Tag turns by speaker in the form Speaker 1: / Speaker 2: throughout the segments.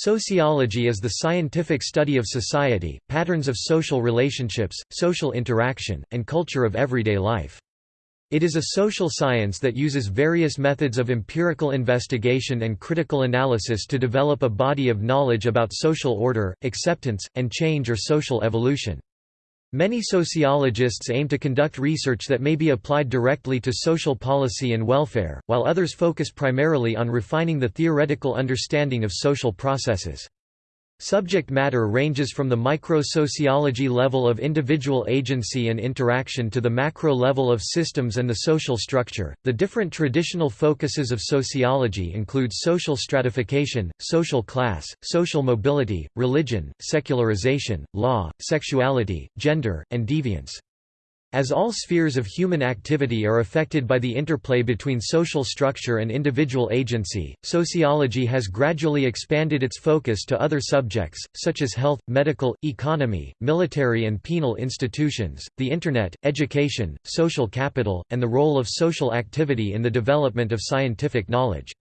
Speaker 1: Sociology is the scientific study of society, patterns of social relationships, social interaction, and culture of everyday life. It is a social science that uses various methods of empirical investigation and critical analysis to develop a body of knowledge about social order, acceptance, and change or social evolution. Many sociologists aim to conduct research that may be applied directly to social policy and welfare, while others focus primarily on refining the theoretical understanding of social processes. Subject matter ranges from the micro-sociology level of individual agency and interaction to the macro level of systems and the social structure. The different traditional focuses of sociology include social stratification, social class, social mobility, religion, secularization, law, sexuality, gender, and deviance. As all spheres of human activity are affected by the interplay between social structure and individual agency, sociology has gradually expanded its focus to other subjects, such as health, medical, economy, military and penal institutions, the Internet, education, social capital, and the role of social activity in the development of scientific knowledge.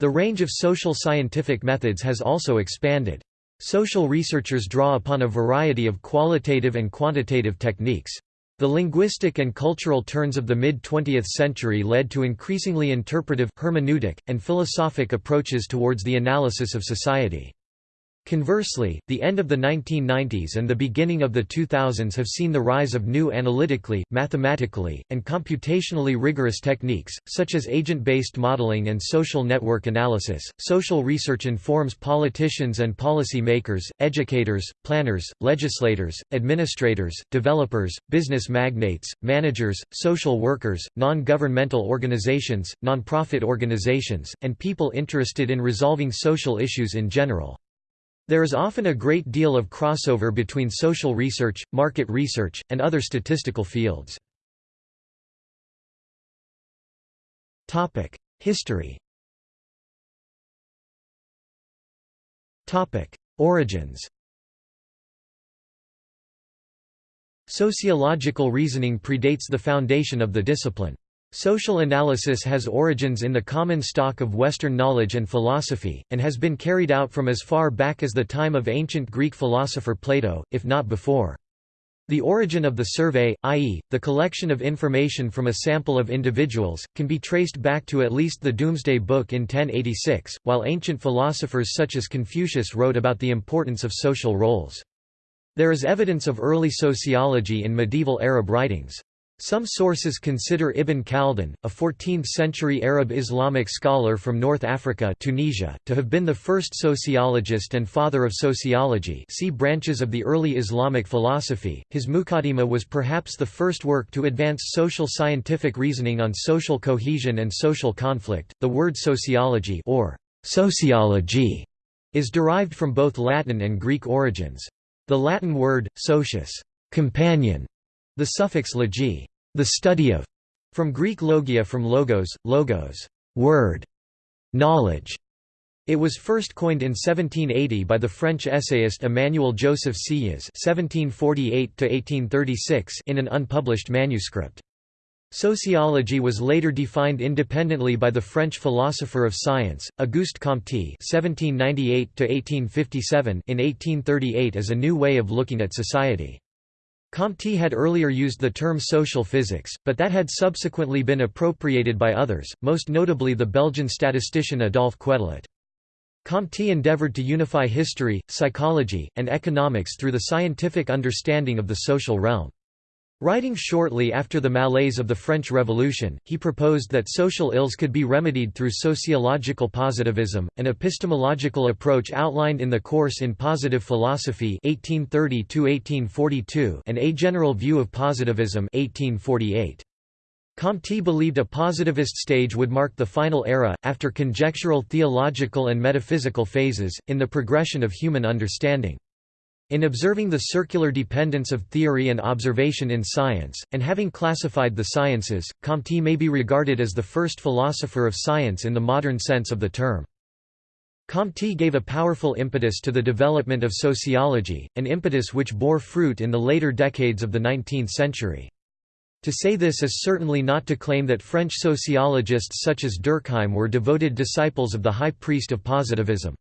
Speaker 1: The range of social scientific methods has also expanded. Social researchers draw upon a variety of qualitative and quantitative techniques. The linguistic and cultural turns of the mid-20th century led to increasingly interpretive, hermeneutic, and philosophic approaches towards the analysis of society. Conversely, the end of the 1990s and the beginning of the 2000s have seen the rise of new analytically, mathematically, and computationally rigorous techniques, such as agent-based modeling and social network analysis. Social research informs politicians and policy makers, educators, planners, legislators, administrators, developers, business magnates, managers, social workers, non-governmental organizations, non-profit organizations, and people interested in resolving social issues in general. There is often a great deal of crossover between social research, market research, and other statistical fields. History Origins Sociological reasoning predates the foundation of the discipline. Social analysis has origins in the common stock of Western knowledge and philosophy, and has been carried out from as far back as the time of ancient Greek philosopher Plato, if not before. The origin of the survey, i.e., the collection of information from a sample of individuals, can be traced back to at least the Domesday Book in 1086, while ancient philosophers such as Confucius wrote about the importance of social roles. There is evidence of early sociology in medieval Arab writings. Some sources consider Ibn Khaldun, a 14th-century Arab Islamic scholar from North Africa Tunisia, to have been the first sociologist and father of sociology see branches of the early Islamic philosophy. His Muqaddimah was perhaps the first work to advance social scientific reasoning on social cohesion and social conflict. The word sociology or sociology is derived from both Latin and Greek origins. The Latin word, socius companion, the suffix logi the study of, from Greek logia from logos, logos, word, knowledge. It was first coined in 1780 by the French essayist Emmanuel Joseph Sieyès (1748–1836) in an unpublished manuscript. Sociology was later defined independently by the French philosopher of science, Auguste Comte (1798–1857) in 1838 as a new way of looking at society. Comte had earlier used the term social physics, but that had subsequently been appropriated by others, most notably the Belgian statistician Adolphe Quetelet. Comte endeavored to unify history, psychology, and economics through the scientific understanding of the social realm. Writing shortly after the malaise of the French Revolution, he proposed that social ills could be remedied through sociological positivism, an epistemological approach outlined in the course in Positive Philosophy 1830 and A General View of Positivism 1848. Comte believed a positivist stage would mark the final era, after conjectural theological and metaphysical phases, in the progression of human understanding. In observing the circular dependence of theory and observation in science, and having classified the sciences, Comte may be regarded as the first philosopher of science in the modern sense of the term. Comte gave a powerful impetus to the development of sociology, an impetus which bore fruit in the later decades of the 19th century. To say this is certainly not to claim that French sociologists such as Durkheim were devoted disciples of the high priest of positivism.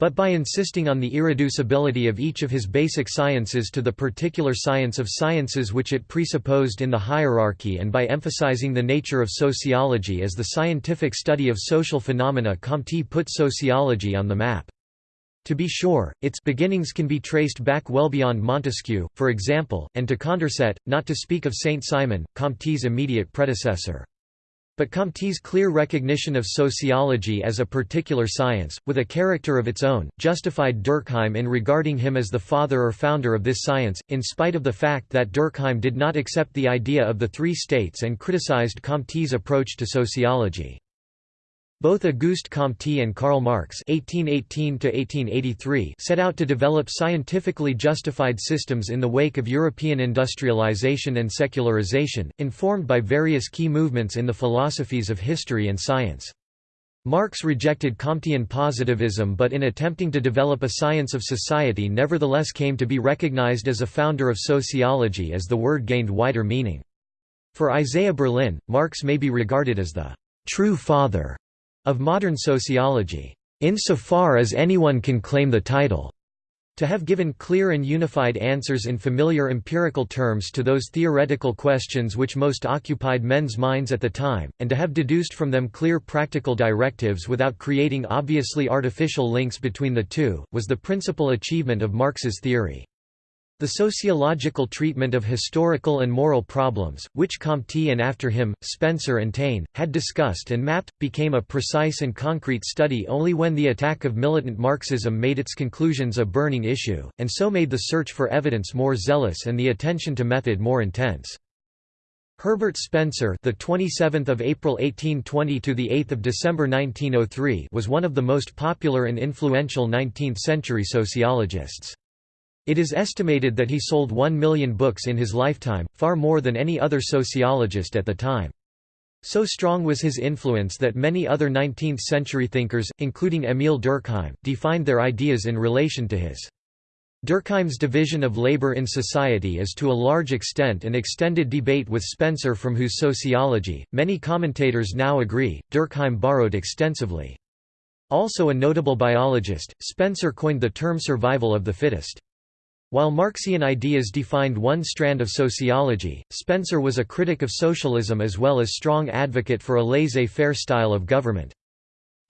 Speaker 1: But by insisting on the irreducibility of each of his basic sciences to the particular science of sciences which it presupposed in the hierarchy and by emphasizing the nature of sociology as the scientific study of social phenomena Comte put sociology on the map. To be sure, its beginnings can be traced back well beyond Montesquieu, for example, and to Condorcet, not to speak of Saint-Simon, Comte's immediate predecessor. But Comte's clear recognition of sociology as a particular science, with a character of its own, justified Durkheim in regarding him as the father or founder of this science, in spite of the fact that Durkheim did not accept the idea of the three states and criticized Comte's approach to sociology. Both Auguste Comte and Karl Marx (1818–1883) set out to develop scientifically justified systems in the wake of European industrialization and secularization, informed by various key movements in the philosophies of history and science. Marx rejected Comtean positivism but in attempting to develop a science of society nevertheless came to be recognized as a founder of sociology as the word gained wider meaning. For Isaiah Berlin, Marx may be regarded as the true father of modern sociology, insofar as anyone can claim the title. To have given clear and unified answers in familiar empirical terms to those theoretical questions which most occupied men's minds at the time, and to have deduced from them clear practical directives without creating obviously artificial links between the two, was the principal achievement of Marx's theory. The sociological treatment of historical and moral problems, which Comte and after him, Spencer and Taine, had discussed and mapped, became a precise and concrete study only when the attack of militant Marxism made its conclusions a burning issue, and so made the search for evidence more zealous and the attention to method more intense. Herbert Spencer, the 27th of April 1820 to the 8th of December 1903, was one of the most popular and influential 19th-century sociologists. It is estimated that he sold one million books in his lifetime, far more than any other sociologist at the time. So strong was his influence that many other 19th-century thinkers, including Émile Durkheim, defined their ideas in relation to his. Durkheim's division of labor in society is to a large extent an extended debate with Spencer from whose sociology, many commentators now agree, Durkheim borrowed extensively. Also a notable biologist, Spencer coined the term survival of the fittest. While Marxian ideas defined one strand of sociology, Spencer was a critic of socialism as well as strong advocate for a laissez-faire style of government.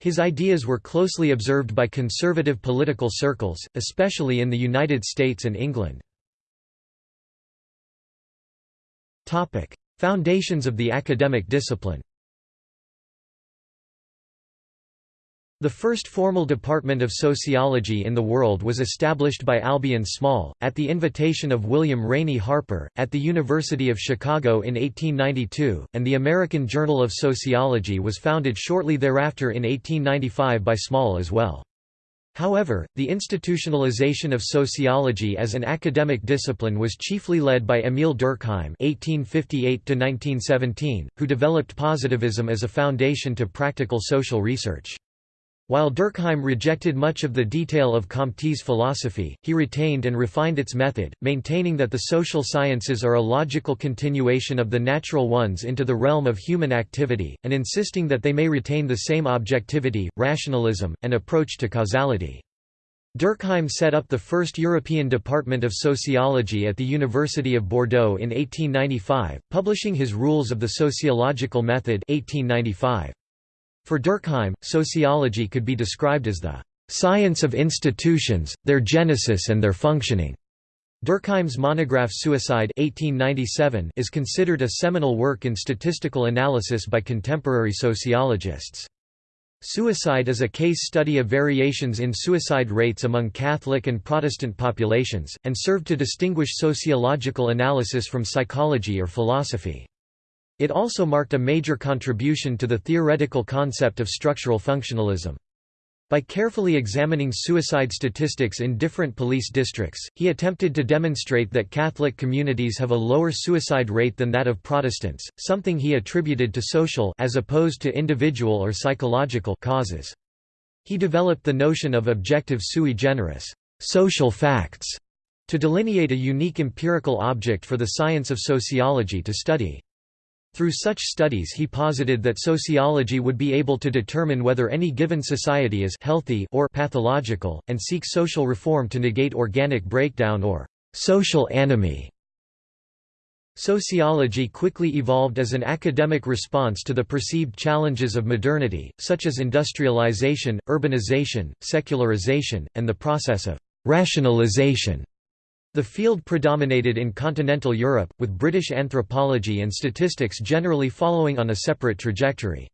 Speaker 1: His ideas were closely observed by conservative political circles, especially in the United States and England. Foundations of the academic discipline The first formal department of sociology in the world was established by Albion Small, at the invitation of William Rainey Harper, at the University of Chicago in 1892, and the American Journal of Sociology was founded shortly thereafter in 1895 by Small as well. However, the institutionalization of sociology as an academic discipline was chiefly led by Émile Durkheim (1858–1917), who developed positivism as a foundation to practical social research. While Durkheim rejected much of the detail of Comte's philosophy, he retained and refined its method, maintaining that the social sciences are a logical continuation of the natural ones into the realm of human activity, and insisting that they may retain the same objectivity, rationalism, and approach to causality. Durkheim set up the first European Department of Sociology at the University of Bordeaux in 1895, publishing his Rules of the Sociological Method 1895. For Durkheim, sociology could be described as the science of institutions, their genesis and their functioning. Durkheim's monograph Suicide 1897 is considered a seminal work in statistical analysis by contemporary sociologists. Suicide is a case study of variations in suicide rates among Catholic and Protestant populations, and served to distinguish sociological analysis from psychology or philosophy. It also marked a major contribution to the theoretical concept of structural functionalism. By carefully examining suicide statistics in different police districts, he attempted to demonstrate that Catholic communities have a lower suicide rate than that of Protestants, something he attributed to social as opposed to individual or psychological causes. He developed the notion of objective sui generis social facts, to delineate a unique empirical object for the science of sociology to study. Through such studies he posited that sociology would be able to determine whether any given society is healthy or pathological, and seek social reform to negate organic breakdown or social anomie. Sociology quickly evolved as an academic response to the perceived challenges of modernity, such as industrialization, urbanization, secularization, and the process of rationalization. The field predominated in continental Europe, with British anthropology and statistics generally following on a separate trajectory.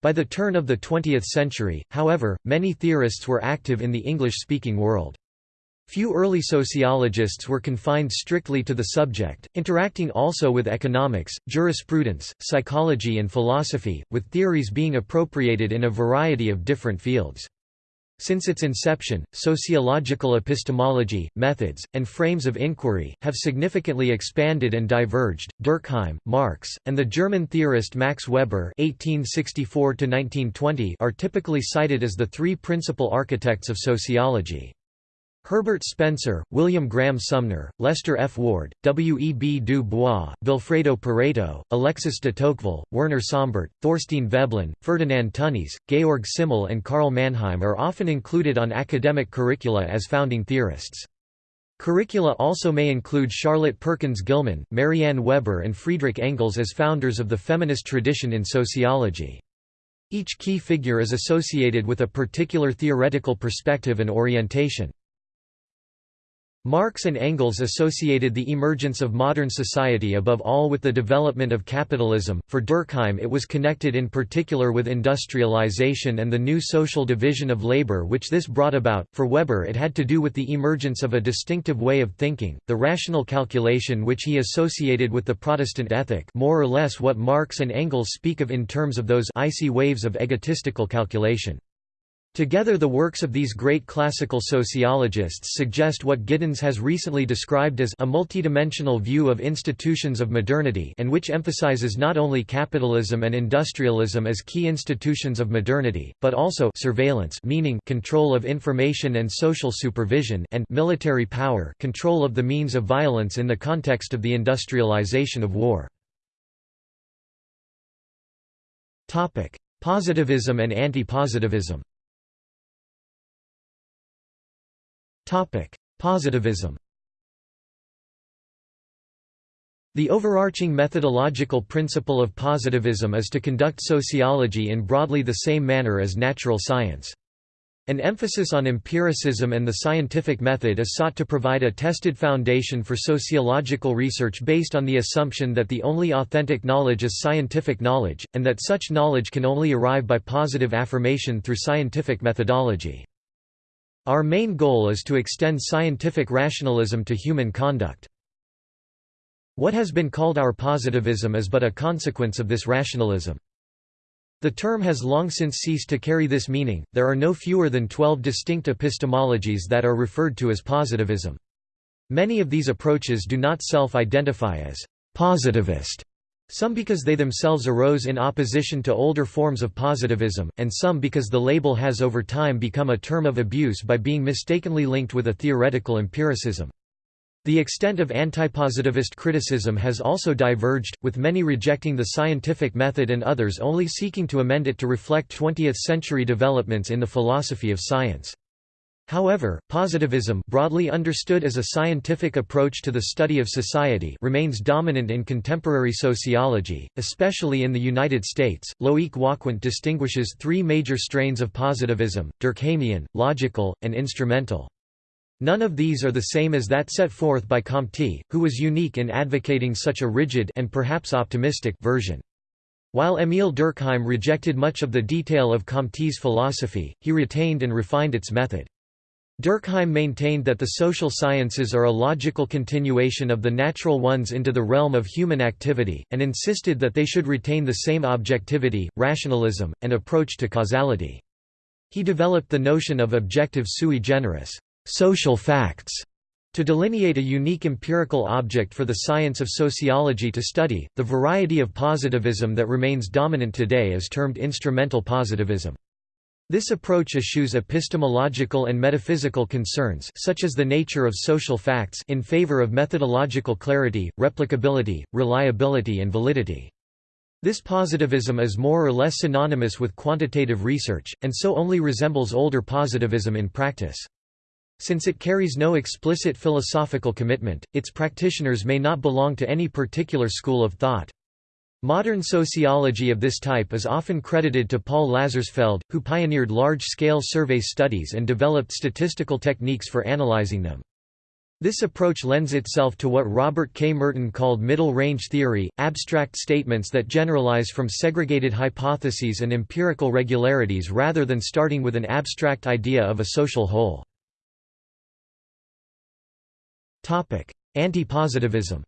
Speaker 1: By the turn of the 20th century, however, many theorists were active in the English-speaking world. Few early sociologists were confined strictly to the subject, interacting also with economics, jurisprudence, psychology and philosophy, with theories being appropriated in a variety of different fields. Since its inception, sociological epistemology, methods, and frames of inquiry, have significantly expanded and diverged. Durkheim, Marx, and the German theorist Max Weber (1864–1920) are typically cited as the three principal architects of sociology. Herbert Spencer, William Graham Sumner, Lester F. Ward, W. E. B. Du Bois, Vilfredo Pareto, Alexis de Tocqueville, Werner Sombart, Thorstein Veblen, Ferdinand Tönnies, Georg Simmel and Karl Mannheim are often included on academic curricula as founding theorists. Curricula also may include Charlotte Perkins Gilman, Marianne Weber and Friedrich Engels as founders of the feminist tradition in sociology. Each key figure is associated with a particular theoretical perspective and orientation. Marx and Engels associated the emergence of modern society above all with the development of capitalism. For Durkheim, it was connected in particular with industrialization and the new social division of labor which this brought about. For Weber, it had to do with the emergence of a distinctive way of thinking, the rational calculation which he associated with the Protestant ethic, more or less what Marx and Engels speak of in terms of those icy waves of egotistical calculation. Together the works of these great classical sociologists suggest what Giddens has recently described as a multidimensional view of institutions of modernity and which emphasizes not only capitalism and industrialism as key institutions of modernity, but also surveillance meaning control of information and social supervision and military power control of the means of violence in the context of the industrialization of war. Positivism and anti-positivism Positivism The overarching methodological principle of positivism is to conduct sociology in broadly the same manner as natural science. An emphasis on empiricism and the scientific method is sought to provide a tested foundation for sociological research based on the assumption that the only authentic knowledge is scientific knowledge, and that such knowledge can only arrive by positive affirmation through scientific methodology. Our main goal is to extend scientific rationalism to human conduct. What has been called our positivism is but a consequence of this rationalism. The term has long since ceased to carry this meaning, there are no fewer than twelve distinct epistemologies that are referred to as positivism. Many of these approaches do not self-identify as positivist, some because they themselves arose in opposition to older forms of positivism, and some because the label has over time become a term of abuse by being mistakenly linked with a theoretical empiricism. The extent of antipositivist criticism has also diverged, with many rejecting the scientific method and others only seeking to amend it to reflect 20th-century developments in the philosophy of science. However, positivism broadly understood as a scientific approach to the study of society remains dominant in contemporary sociology, especially in the United States. Loic Wacquant distinguishes three major strains of positivism, Durkheimian, logical, and instrumental. None of these are the same as that set forth by Comte, who was unique in advocating such a rigid and perhaps optimistic version. While Émile Durkheim rejected much of the detail of Comte's philosophy, he retained and refined its method. Durkheim maintained that the social sciences are a logical continuation of the natural ones into the realm of human activity, and insisted that they should retain the same objectivity, rationalism, and approach to causality. He developed the notion of objective sui generis social facts, to delineate a unique empirical object for the science of sociology to study, the variety of positivism that remains dominant today is termed instrumental positivism. This approach eschews epistemological and metaphysical concerns such as the nature of social facts in favor of methodological clarity, replicability, reliability and validity. This positivism is more or less synonymous with quantitative research, and so only resembles older positivism in practice. Since it carries no explicit philosophical commitment, its practitioners may not belong to any particular school of thought. Modern sociology of this type is often credited to Paul Lazarsfeld, who pioneered large-scale survey studies and developed statistical techniques for analyzing them. This approach lends itself to what Robert K. Merton called middle-range theory, abstract statements that generalize from segregated hypotheses and empirical regularities rather than starting with an abstract idea of a social whole. Anti-positivism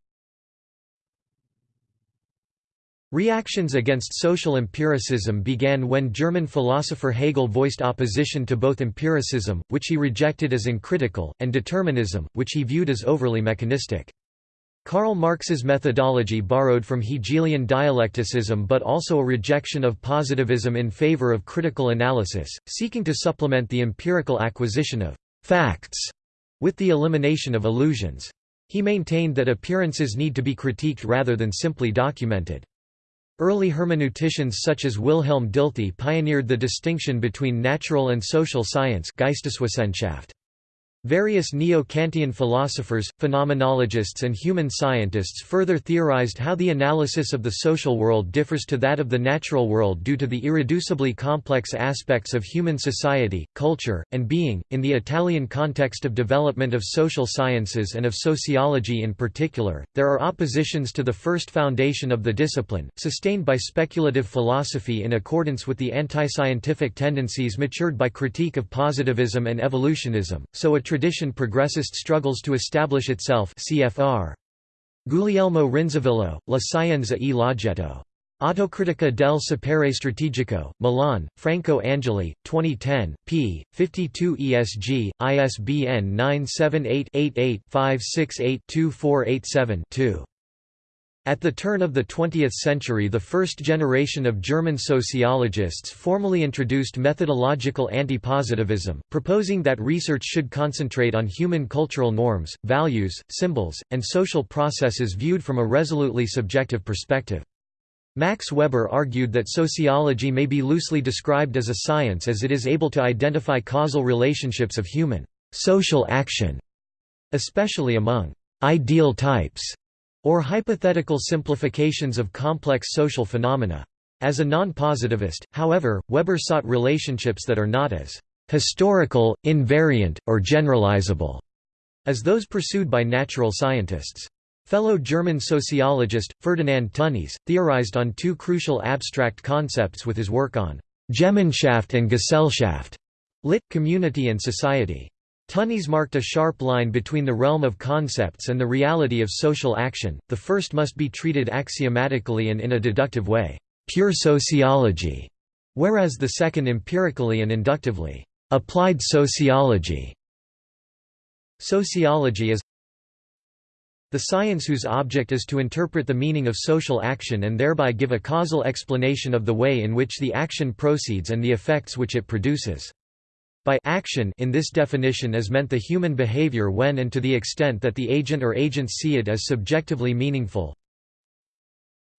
Speaker 1: Reactions against social empiricism began when German philosopher Hegel voiced opposition to both empiricism, which he rejected as uncritical, and determinism, which he viewed as overly mechanistic. Karl Marx's methodology borrowed from Hegelian dialecticism but also a rejection of positivism in favor of critical analysis, seeking to supplement the empirical acquisition of «facts» with the elimination of illusions. He maintained that appearances need to be critiqued rather than simply documented. Early hermeneuticians such as Wilhelm Dilthey pioneered the distinction between natural and social science Geisteswissenschaft. Various neo-Kantian philosophers, phenomenologists and human scientists further theorized how the analysis of the social world differs to that of the natural world due to the irreducibly complex aspects of human society, culture, and being. In the Italian context of development of social sciences and of sociology in particular, there are oppositions to the first foundation of the discipline, sustained by speculative philosophy in accordance with the anti-scientific tendencies matured by critique of positivism and evolutionism, so a tradition progressist struggles to establish itself cfr. Guglielmo Rinzevillo, La Scienza e l'oggetto. Autocritica del sapere strategico, Milan, Franco Angeli, 2010, p. 52 ESG, ISBN 978 88 568 2487 2. At the turn of the 20th century the first generation of German sociologists formally introduced methodological anti-positivism, proposing that research should concentrate on human cultural norms, values, symbols, and social processes viewed from a resolutely subjective perspective. Max Weber argued that sociology may be loosely described as a science as it is able to identify causal relationships of human social action, especially among ideal types or hypothetical simplifications of complex social phenomena. As a non-positivist, however, Weber sought relationships that are not as historical, invariant, or generalizable as those pursued by natural scientists. Fellow German sociologist, Ferdinand Tönnies, theorized on two crucial abstract concepts with his work on Gemeinschaft and Gesellschaft, lit. community and society. Tönnies marked a sharp line between the realm of concepts and the reality of social action, the first must be treated axiomatically and in a deductive way pure sociology", whereas the second empirically and inductively applied sociology". Sociology is the science whose object is to interpret the meaning of social action and thereby give a causal explanation of the way in which the action proceeds and the effects which it produces. By action in this definition is meant the human behavior when and to the extent that the agent or agents see it as subjectively meaningful.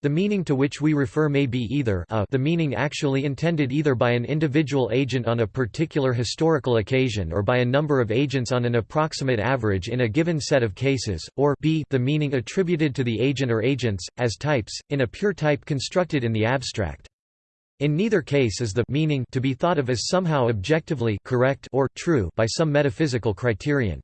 Speaker 1: The meaning to which we refer may be either a the meaning actually intended either by an individual agent on a particular historical occasion or by a number of agents on an approximate average in a given set of cases, or b the meaning attributed to the agent or agents, as types, in a pure type constructed in the abstract. In neither case is the meaning to be thought of as somehow objectively correct or true by some metaphysical criterion.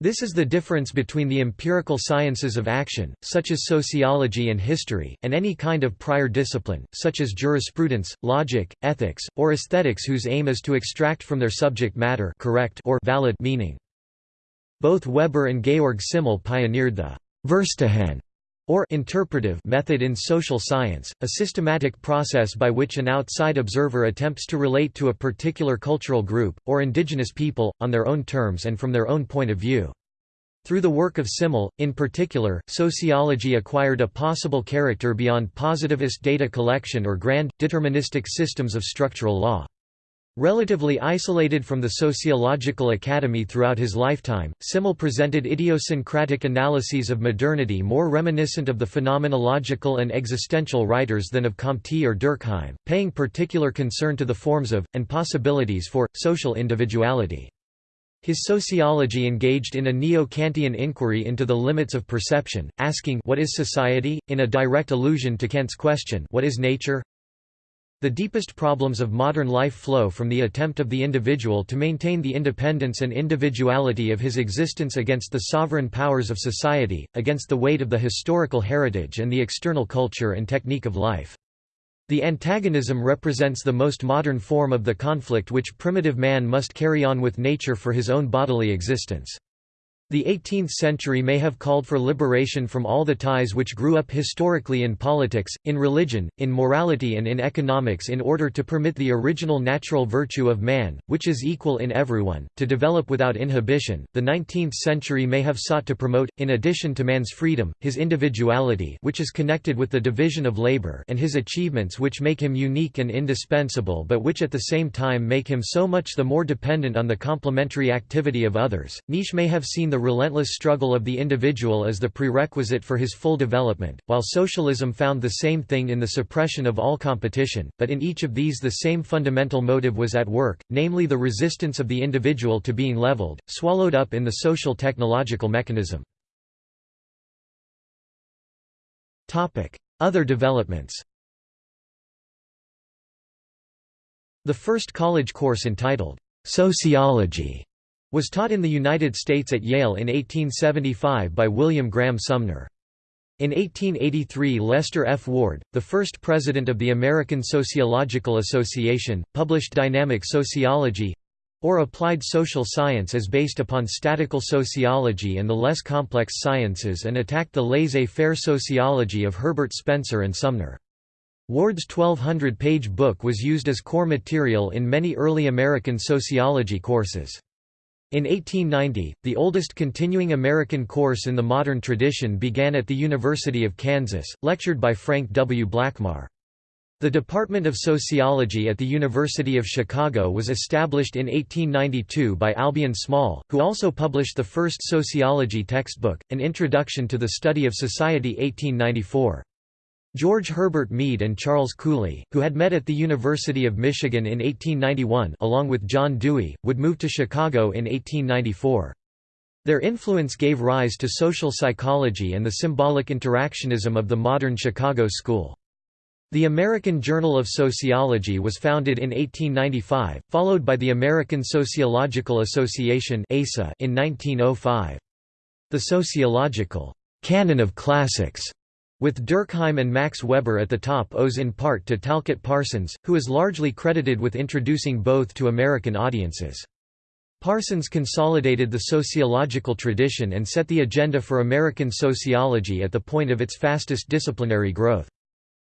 Speaker 1: This is the difference between the empirical sciences of action, such as sociology and history, and any kind of prior discipline, such as jurisprudence, logic, ethics, or aesthetics whose aim is to extract from their subject matter correct or valid meaning. Both Weber and Georg Simmel pioneered the Verstehen or interpretive method in social science, a systematic process by which an outside observer attempts to relate to a particular cultural group, or indigenous people, on their own terms and from their own point of view. Through the work of Simmel, in particular, sociology acquired a possible character beyond positivist data collection or grand, deterministic systems of structural law. Relatively isolated from the sociological academy throughout his lifetime, Simmel presented idiosyncratic analyses of modernity more reminiscent of the phenomenological and existential writers than of Comte or Durkheim, paying particular concern to the forms of, and possibilities for, social individuality. His sociology engaged in a neo-Kantian inquiry into the limits of perception, asking what is society, in a direct allusion to Kant's question what is nature? The deepest problems of modern life flow from the attempt of the individual to maintain the independence and individuality of his existence against the sovereign powers of society, against the weight of the historical heritage and the external culture and technique of life. The antagonism represents the most modern form of the conflict which primitive man must carry on with nature for his own bodily existence. The 18th century may have called for liberation from all the ties which grew up historically in politics, in religion, in morality and in economics in order to permit the original natural virtue of man, which is equal in everyone, to develop without inhibition. The 19th century may have sought to promote, in addition to man's freedom, his individuality which is connected with the division of labor and his achievements which make him unique and indispensable but which at the same time make him so much the more dependent on the complementary activity of others. Nietzsche may have seen the the relentless struggle of the individual as the prerequisite for his full development, while socialism found the same thing in the suppression of all competition, but in each of these the same fundamental motive was at work, namely the resistance of the individual to being leveled, swallowed up in the social technological mechanism. Other developments The first college course entitled, "'Sociology' was taught in the United States at Yale in 1875 by William Graham Sumner. In 1883 Lester F. Ward, the first president of the American Sociological Association, published Dynamic Sociology—or applied social science as based upon statical sociology and the less complex sciences and attacked the laissez-faire sociology of Herbert Spencer and Sumner. Ward's 1200-page book was used as core material in many early American sociology courses. In 1890, the oldest continuing American course in the modern tradition began at the University of Kansas, lectured by Frank W. Blackmar. The Department of Sociology at the University of Chicago was established in 1892 by Albion Small, who also published the first sociology textbook, An Introduction to the Study of Society 1894. George Herbert Mead and Charles Cooley, who had met at the University of Michigan in 1891 along with John Dewey, would move to Chicago in 1894. Their influence gave rise to social psychology and the symbolic interactionism of the modern Chicago school. The American Journal of Sociology was founded in 1895, followed by the American Sociological Association in 1905. The sociological canon of classics with Durkheim and Max Weber at the top owes in part to Talcott Parsons, who is largely credited with introducing both to American audiences. Parsons consolidated the sociological tradition and set the agenda for American sociology at the point of its fastest disciplinary growth.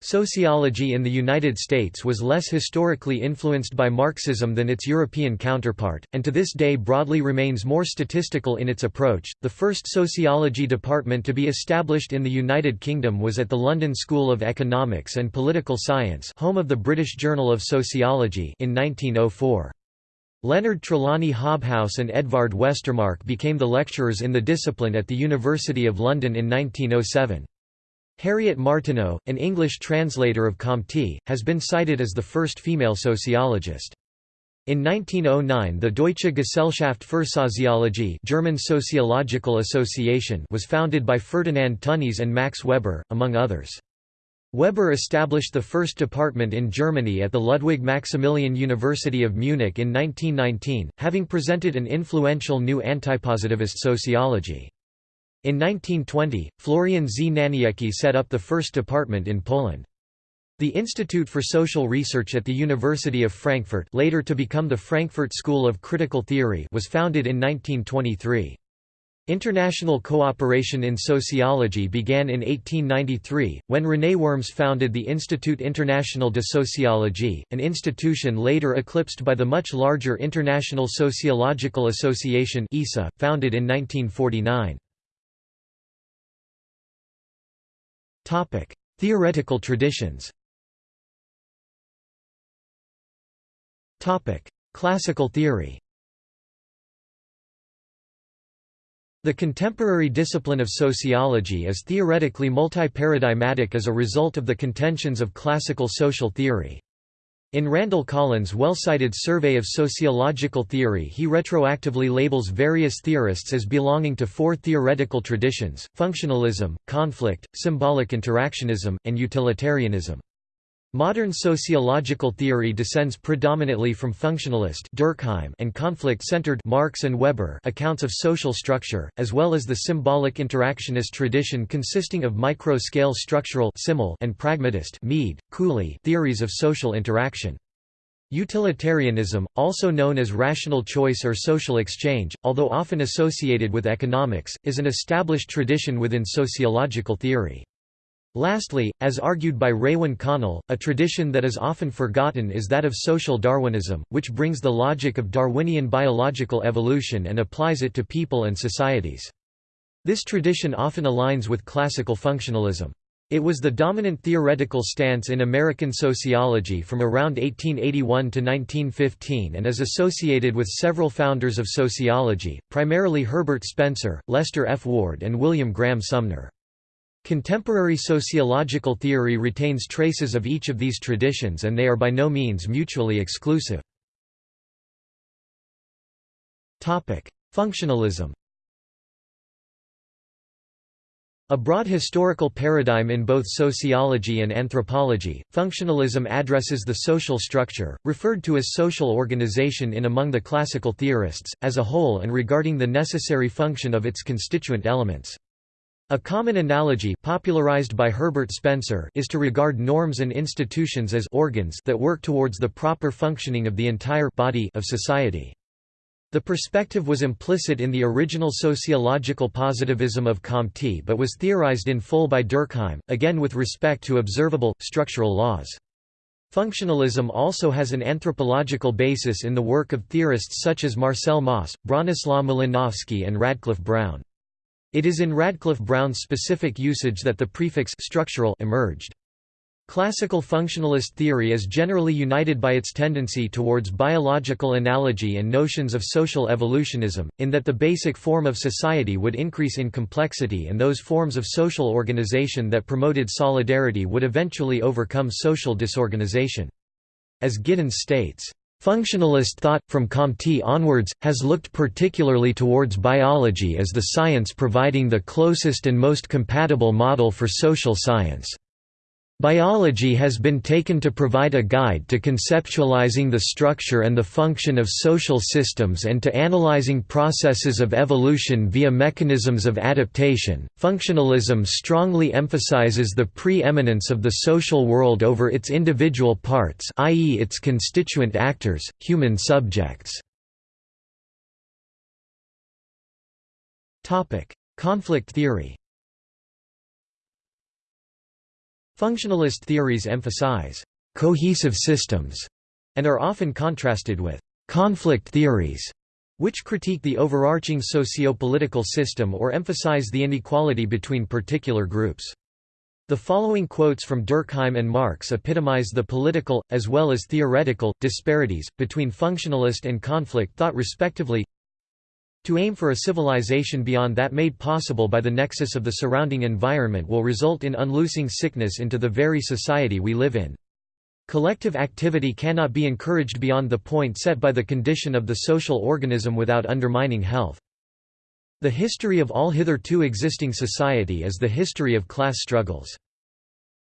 Speaker 1: Sociology in the United States was less historically influenced by Marxism than its European counterpart, and to this day broadly remains more statistical in its approach. The first sociology department to be established in the United Kingdom was at the London School of Economics and Political Science, home of the British Journal of Sociology, in 1904. Leonard Trelawny Hobhouse and Edvard Westermarck became the lecturers in the discipline at the University of London in 1907. Harriet Martineau, an English translator of Comte, has been cited as the first female sociologist. In 1909 the Deutsche Gesellschaft für Soziologie German Sociological Association was founded by Ferdinand Tönnies and Max Weber, among others. Weber established the first department in Germany at the Ludwig Maximilian University of Munich in 1919, having presented an influential new antipositivist sociology. In 1920, Florian Znaniecki set up the first department in Poland. The Institute for Social Research at the University of Frankfurt later to become the Frankfurt School of Critical Theory was founded in 1923. International cooperation in sociology began in 1893, when René Worms founded the Institut International de Sociologie, an institution later eclipsed by the much larger International Sociological Association founded in 1949. Theoretical traditions. Classical theory. The contemporary discipline of sociology is theoretically multi-paradigmatic as a result of the contentions of classical social theory. In Randall Collins' well-cited Survey of Sociological Theory he retroactively labels various theorists as belonging to four theoretical traditions, functionalism, conflict, symbolic interactionism, and utilitarianism. Modern sociological theory descends predominantly from functionalist Durkheim and conflict-centered Marx and Weber accounts of social structure, as well as the symbolic interactionist tradition consisting of micro-scale structural and pragmatist Mead, Cooley theories of social interaction. Utilitarianism, also known as rational choice or social exchange, although often associated with economics, is an established tradition within sociological theory. Lastly, as argued by Raewyn Connell, a tradition that is often forgotten is that of social Darwinism, which brings the logic of Darwinian biological evolution and applies it to people and societies. This tradition often aligns with classical functionalism. It was the dominant theoretical stance in American sociology from around 1881 to 1915 and is associated with several founders of sociology, primarily Herbert Spencer, Lester F. Ward and William Graham Sumner. Contemporary sociological theory retains traces of each of these traditions and they are by no means mutually exclusive. Functionalism A broad historical paradigm in both sociology and anthropology, functionalism addresses the social structure, referred to as social organization in among the classical theorists, as a whole and regarding the necessary function of its constituent elements. A common analogy popularized by Herbert Spencer is to regard norms and institutions as organs that work towards the proper functioning of the entire body of society. The perspective was implicit in the original sociological positivism of Comte but was theorized in full by Durkheim, again with respect to observable, structural laws. Functionalism also has an anthropological basis in the work of theorists such as Marcel Mauss, Bronislaw Malinowski and Radcliffe Brown. It is in Radcliffe Brown's specific usage that the prefix structural emerged. Classical functionalist theory is generally united by its tendency towards biological analogy and notions of social evolutionism, in that the basic form of society would increase in complexity and those forms of social organization that promoted solidarity would eventually overcome social disorganization. As Giddens states, Functionalist thought, from Comte onwards, has looked particularly towards biology as the science providing the closest and most compatible model for social science. Biology has been taken to provide a guide to conceptualizing the structure and the function of social systems and to analyzing processes of evolution via mechanisms of adaptation. Functionalism strongly emphasizes the preeminence of the social world over its individual parts, i.e., its constituent actors, human subjects. Topic: Conflict theory. Functionalist theories emphasize cohesive systems and are often contrasted with conflict theories, which critique the overarching socio-political system or emphasize the inequality between particular groups. The following quotes from Durkheim and Marx epitomize the political, as well as theoretical, disparities, between functionalist and conflict thought respectively to aim for a civilization beyond that made possible by the nexus of the surrounding environment will result in unloosing sickness into the very society we live in. Collective activity cannot be encouraged beyond the point set by the condition of the social organism without undermining health. The history of all hitherto existing society is the history of class struggles.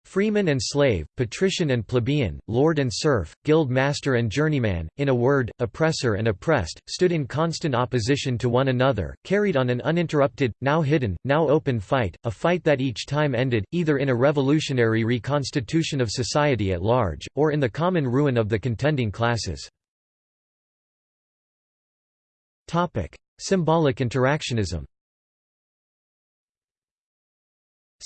Speaker 1: Freeman and slave, patrician and plebeian, lord and serf, guild master and journeyman, in a word, oppressor and oppressed, stood in constant opposition to one another, carried on an uninterrupted, now hidden, now open fight, a fight that each time ended, either in a revolutionary reconstitution of society at large, or in the common ruin of the contending classes. Symbolic interactionism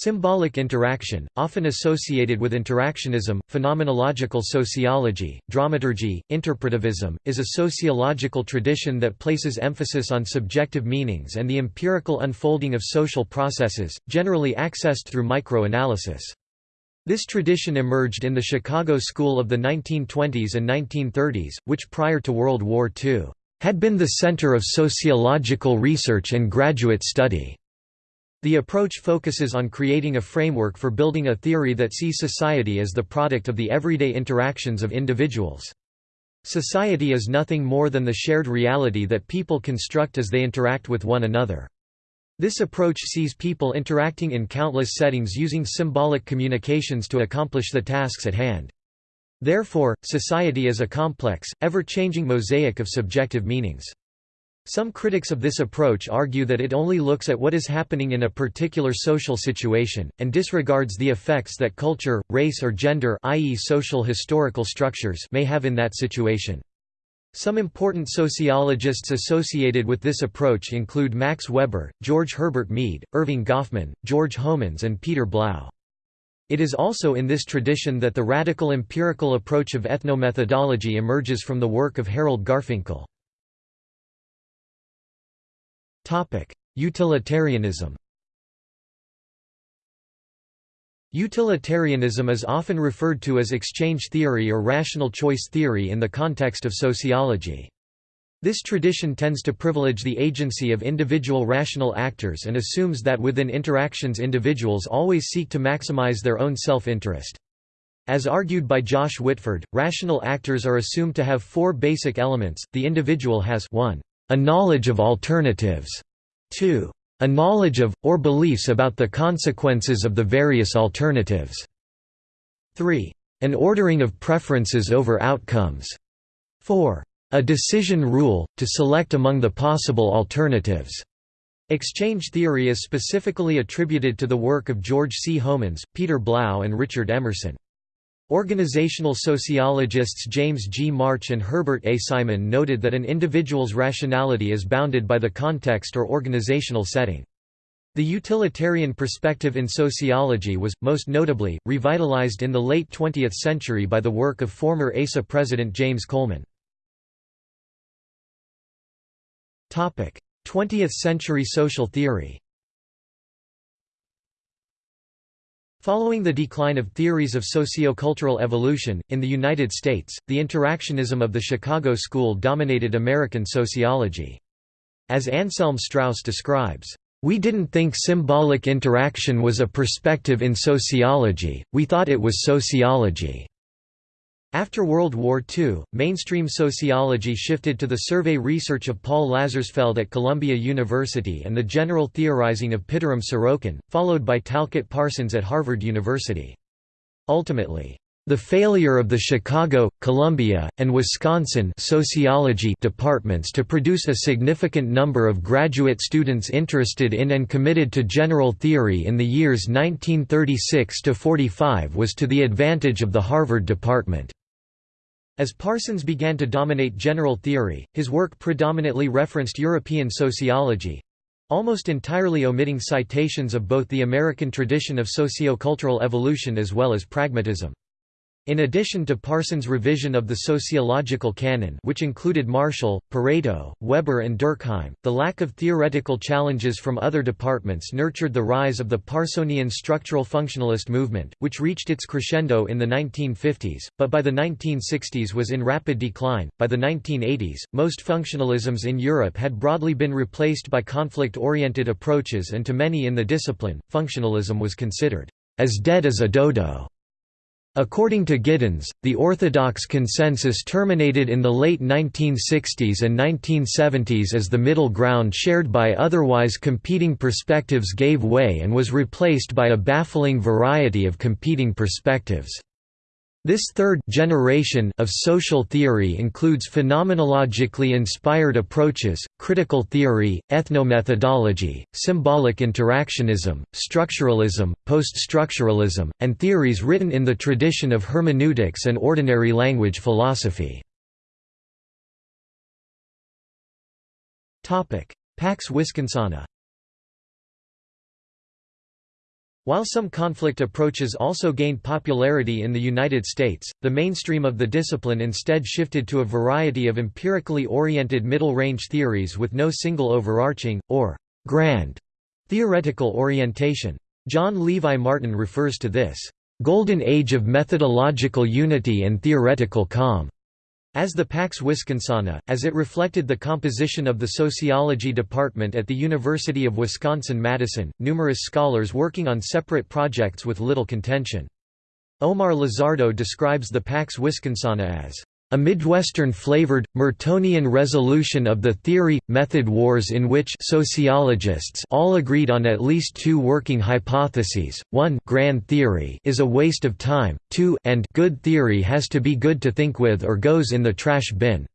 Speaker 1: Symbolic interaction, often associated with interactionism, phenomenological sociology, dramaturgy, interpretivism, is a sociological tradition that places emphasis on subjective meanings and the empirical unfolding of social processes, generally accessed through microanalysis. This tradition emerged in the Chicago School of the 1920s and 1930s, which prior to World War II, had been the center of sociological research and graduate study. The approach focuses on creating a framework for building a theory that sees society as the product of the everyday interactions of individuals. Society is nothing more than the shared reality that people construct as they interact with one another. This approach sees people interacting in countless settings using symbolic communications to accomplish the tasks at hand. Therefore, society is a complex, ever-changing mosaic of subjective meanings. Some critics of this approach argue that it only looks at what is happening in a particular social situation, and disregards the effects that culture, race or gender i.e. social historical structures may have in that situation. Some important sociologists associated with this approach include Max Weber, George Herbert Mead, Erving Goffman, George Homans and Peter Blau. It is also in this tradition that the radical empirical approach of ethnomethodology emerges from the work of Harold Garfinkel. Utilitarianism Utilitarianism is often referred to as exchange theory or rational choice theory in the context of sociology. This tradition tends to privilege the agency of individual rational actors and assumes that within interactions individuals always seek to maximize their own self-interest. As argued by Josh Whitford, rational actors are assumed to have four basic elements, the individual has 1. A knowledge of alternatives 2. A knowledge of, or beliefs about the consequences of the various alternatives. 3. An ordering of preferences over outcomes. 4. A decision rule, to select among the possible alternatives. Exchange theory is specifically attributed to the work of George C. Homans, Peter Blau and Richard Emerson. Organizational sociologists James G. March and Herbert A. Simon noted that an individual's rationality is bounded by the context or organizational setting. The utilitarian perspective in sociology was, most notably, revitalized in the late 20th century by the work of former ASA president James Coleman. 20th century social theory Following the decline of theories of sociocultural evolution, in the United States, the interactionism of the Chicago School dominated American sociology. As Anselm Strauss describes, "...we didn't think symbolic interaction was a perspective in sociology, we thought it was sociology." After World War II, mainstream sociology shifted to the survey research of Paul Lazarsfeld at Columbia University and the general theorizing of Pitirim Sorokin, followed by Talcott Parsons at Harvard University. Ultimately, the failure of the Chicago, Columbia, and Wisconsin sociology departments to produce a significant number of graduate students interested in and committed to general theory in the years 1936–45 was to the advantage of the Harvard department. As Parsons began to dominate general theory, his work predominantly referenced European sociology—almost entirely omitting citations of both the American tradition of sociocultural evolution as well as pragmatism. In addition to Parsons' revision of the sociological canon which included Marshall, Pareto, Weber and Durkheim, the lack of theoretical challenges from other departments nurtured the rise of the Parsonian structural functionalist movement, which reached its crescendo in the 1950s, but by the 1960s was in rapid decline. By the 1980s, most functionalisms in Europe had broadly been replaced by conflict-oriented approaches and to many in the discipline, functionalism was considered as dead as a dodo. According to Giddens, the orthodox consensus terminated in the late 1960s and 1970s as the middle ground shared by otherwise competing perspectives gave way and was replaced by a baffling variety of competing perspectives. This third generation of social theory includes phenomenologically inspired approaches, critical theory, ethnomethodology, symbolic interactionism, structuralism, post-structuralism, and theories written in the tradition of hermeneutics and ordinary language philosophy. Pax Wisconsana While some conflict approaches also gained popularity in the United States, the mainstream of the discipline instead shifted to a variety of empirically oriented middle-range theories with no single overarching, or grand, theoretical orientation. John Levi Martin refers to this golden age of methodological unity and theoretical calm as the Pax Wisconsana, as it reflected the composition of the sociology department at the University of Wisconsin-Madison, numerous scholars working on separate projects with little contention. Omar Lizardo describes the Pax Wisconsana as a Midwestern-flavored, Mertonian resolution of the theory-method wars in which sociologists all agreed on at least two working hypotheses, 1 grand theory is a waste of time, 2 and good theory has to be good to think with or goes in the trash bin.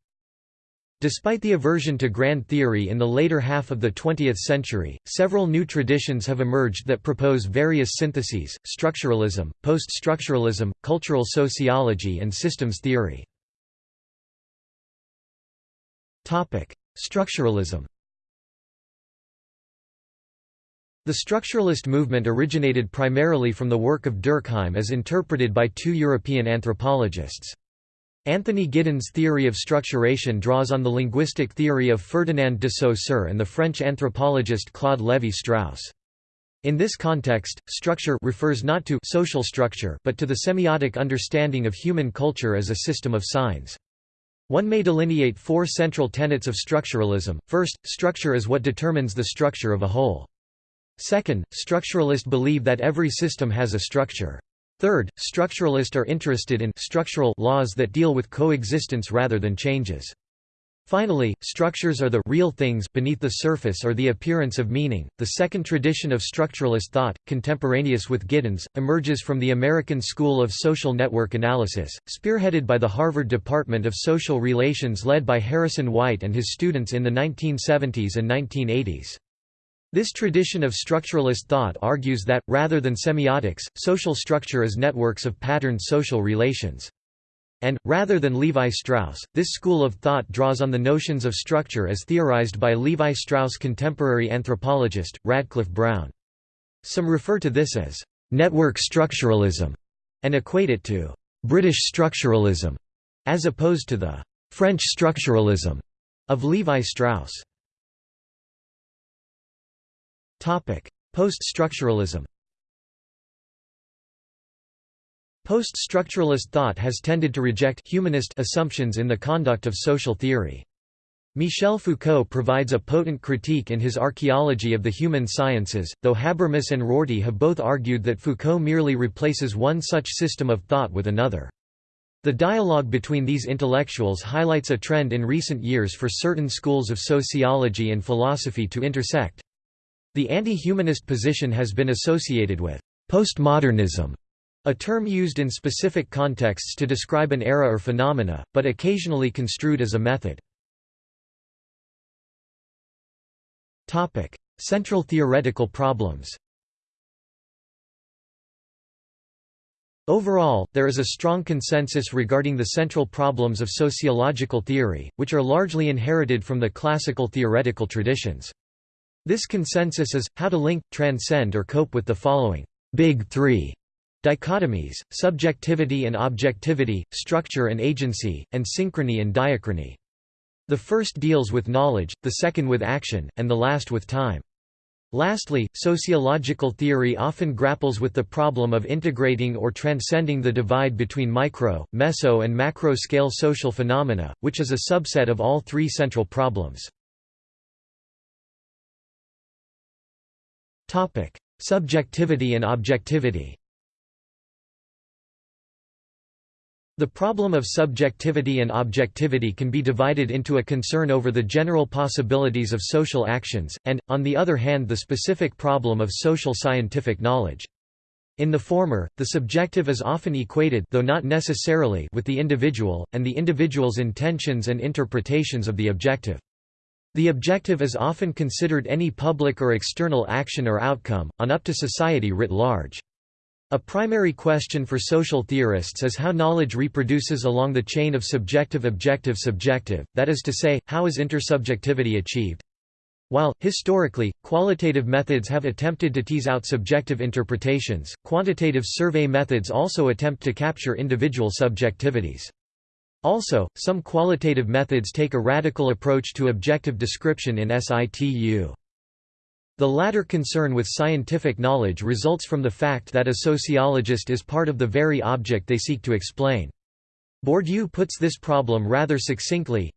Speaker 1: Despite the aversion to grand theory in the later half of the 20th century, several new traditions have emerged that propose various syntheses, structuralism, post-structuralism, cultural sociology and systems theory. Structuralism The structuralist movement originated primarily from the work of Durkheim as interpreted by two European anthropologists. Anthony Giddens' theory of structuration draws on the linguistic theory of Ferdinand de Saussure and the French anthropologist Claude Lévi-Strauss. In this context, structure refers not to social structure but to the semiotic understanding of human culture as a system of signs. One may delineate four central tenets of structuralism. First, structure is what determines the structure of a whole. Second, structuralists believe that every system has a structure. Third, structuralists are interested in structural laws that deal with coexistence rather than changes. Finally, structures are the real things beneath the surface or the appearance of meaning. The second tradition of structuralist thought, contemporaneous with Giddens, emerges from the American School of Social Network Analysis, spearheaded by the Harvard Department of Social Relations led by Harrison White and his students in the 1970s and 1980s. This tradition of structuralist thought argues that, rather than semiotics, social structure is networks of patterned social relations. And, rather than Levi-Strauss, this school of thought draws on the notions of structure as theorized by Levi-Strauss' contemporary anthropologist, Radcliffe Brown. Some refer to this as «network structuralism» and equate it to «British structuralism» as opposed to the «French structuralism» of Levi-Strauss. Post-structuralism Post-structuralist thought has tended to reject humanist assumptions in the conduct of social theory. Michel Foucault provides a potent critique in his Archaeology of the Human Sciences, though Habermas and Rorty have both argued that Foucault merely replaces one such system of thought with another. The dialogue between these intellectuals highlights a trend in recent years for certain schools of sociology and philosophy to intersect. The anti-humanist position has been associated with postmodernism a term used in specific contexts to describe an era or phenomena, but occasionally construed as a method. Central theoretical problems Overall, there is a strong consensus regarding the central problems of sociological theory, which are largely inherited from the classical theoretical traditions. This consensus is, how to link, transcend or cope with the following big three Dichotomies, subjectivity and objectivity, structure and agency, and synchrony and diachrony. The first deals with knowledge, the second with action, and the last with time. Lastly, sociological theory often grapples with the problem of integrating or transcending the divide between micro, meso and macro-scale social phenomena, which is a subset of all three central problems. Subjectivity and objectivity The problem of subjectivity and objectivity can be divided into a concern over the general possibilities of social actions, and, on the other hand the specific problem of social scientific knowledge. In the former, the subjective is often equated though not necessarily with the individual, and the individual's intentions and interpretations of the objective. The objective is often considered any public or external action or outcome, on up to society writ large. A primary question for social theorists is how knowledge reproduces along the chain of subjective-objective-subjective, that is to say, how is intersubjectivity achieved? While, historically, qualitative methods have attempted to tease out subjective interpretations, quantitative survey methods also attempt to capture individual subjectivities. Also, some qualitative methods take a radical approach to objective description in situ. The latter concern with scientific knowledge results from the fact that a sociologist is part of the very object they seek to explain. Bourdieu puts this problem rather succinctly,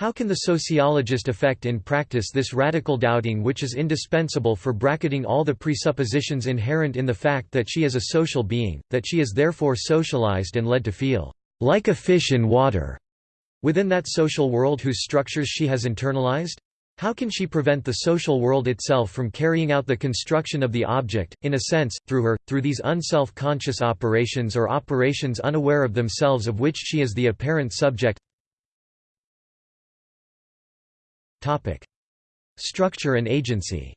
Speaker 1: how can the sociologist effect in practice this radical doubting which is indispensable for bracketing all the presuppositions inherent in the fact that she is a social being, that she is therefore socialized and led to feel like a fish in water within that social world whose structures she has internalized? How can she prevent the social world itself from carrying out the construction of the object, in a sense, through her, through these unself-conscious operations or operations unaware of themselves of which she is the apparent subject? Structure and agency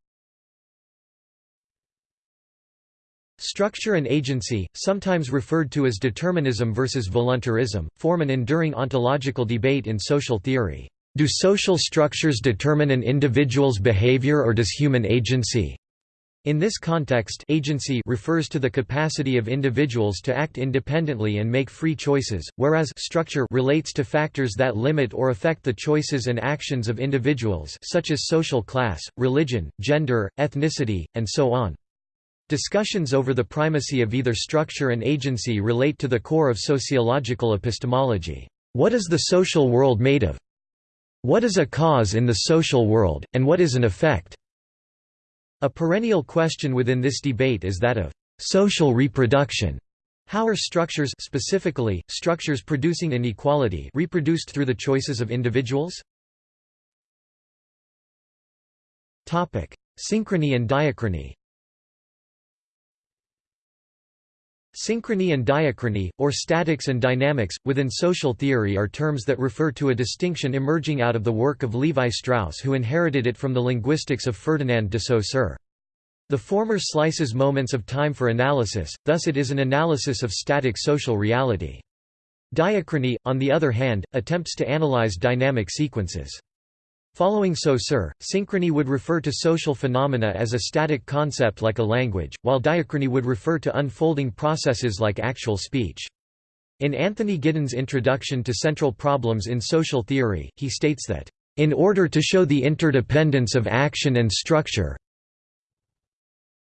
Speaker 1: Structure and agency, sometimes referred to as determinism versus voluntarism, form an enduring ontological debate in social theory. Do social structures determine an individual's behavior or does human agency? In this context agency refers to the capacity of individuals to act independently and make free choices, whereas structure relates to factors that limit or affect the choices and actions of individuals such as social class, religion, gender, ethnicity, and so on. Discussions over the primacy of either structure and agency relate to the core of sociological epistemology. What is the social world made of? What is a cause in the social world, and what is an effect? A perennial question within this debate is that of social reproduction. How are structures specifically, structures producing inequality reproduced through the choices of individuals? Synchrony and diachrony Synchrony and diachrony, or statics and dynamics, within social theory are terms that refer to a distinction emerging out of the work of Levi Strauss who inherited it from the linguistics of Ferdinand de Saussure. The former slices moments of time for analysis, thus it is an analysis of static social reality. Diachrony, on the other hand, attempts to analyze dynamic sequences. Following Saussure, synchrony would refer to social phenomena as a static concept like a language, while diachrony would refer to unfolding processes like actual speech. In Anthony Giddens' introduction to central problems in social theory, he states that, "...in order to show the interdependence of action and structure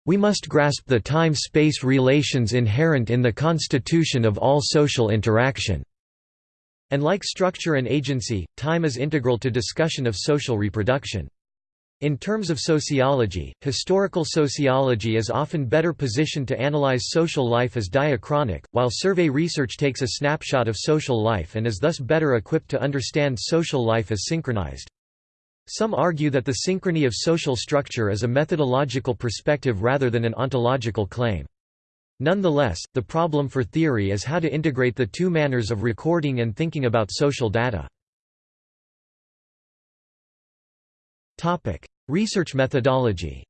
Speaker 1: we must grasp the time-space relations inherent in the constitution of all social interaction." And like structure and agency, time is integral to discussion of social reproduction. In terms of sociology, historical sociology is often better positioned to analyze social life as diachronic, while survey research takes a snapshot of social life and is thus better equipped to understand social life as synchronized. Some argue that the synchrony of social structure is a methodological perspective rather than an ontological claim. Nonetheless, the problem for theory is how to integrate the two manners of recording and thinking about social data. Research methodology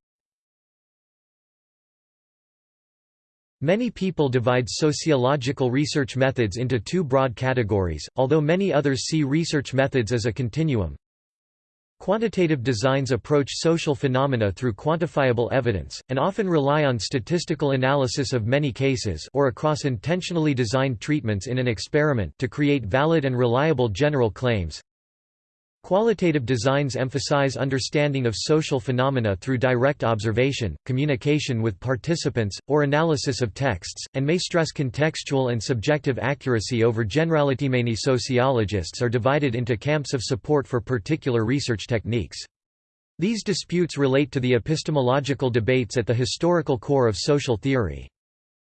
Speaker 1: Many people divide sociological research methods into two broad categories, although many others see research methods as a continuum. Quantitative designs approach social phenomena through quantifiable evidence, and often rely on statistical analysis of many cases or across intentionally designed treatments in an experiment to create valid and reliable general claims. Qualitative designs emphasize understanding of social phenomena through direct observation, communication with participants, or analysis of texts, and may stress contextual and subjective accuracy over generality. Many sociologists are divided into camps of support for particular research techniques. These disputes relate to the epistemological debates at the historical core of social theory.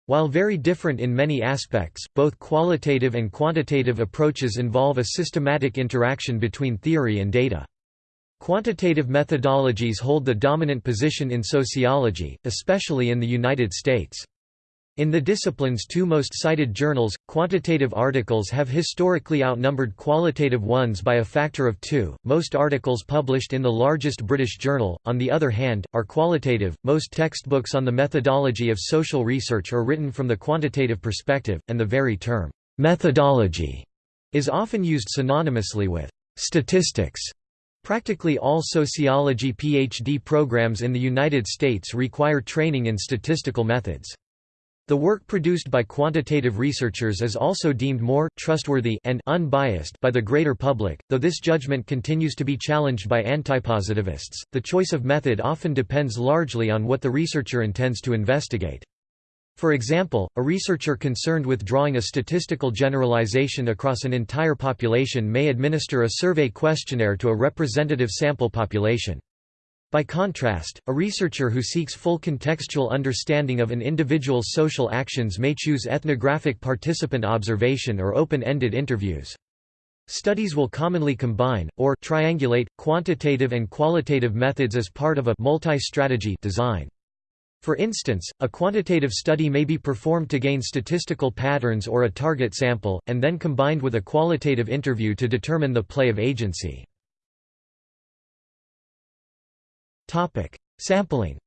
Speaker 1: While very different in many aspects, both qualitative and quantitative approaches involve a systematic interaction between theory and data. Quantitative methodologies hold the dominant position in sociology, especially in the United States. In the discipline's two most cited journals, quantitative articles have historically outnumbered qualitative ones by a factor of two. Most articles published in the largest British journal, on the other hand, are qualitative. Most textbooks on the methodology of social research are written from the quantitative perspective, and the very term, methodology, is often used synonymously with statistics. Practically all sociology PhD programs in the United States require training in statistical methods. The work produced by quantitative researchers is also deemed more trustworthy and unbiased by the greater public, though this judgment continues to be challenged by antipositivists. The choice of method often depends largely on what the researcher intends to investigate. For example, a researcher concerned with drawing a statistical generalization across an entire population may administer a survey questionnaire to a representative sample population. By contrast, a researcher who seeks full contextual understanding of an individual's social actions may choose ethnographic participant observation or open-ended interviews. Studies will commonly combine, or triangulate, quantitative and qualitative methods as part of a multi-strategy design. For instance, a quantitative study may be performed to gain statistical patterns or a target sample, and then combined with a qualitative interview to determine the play of agency. Sampling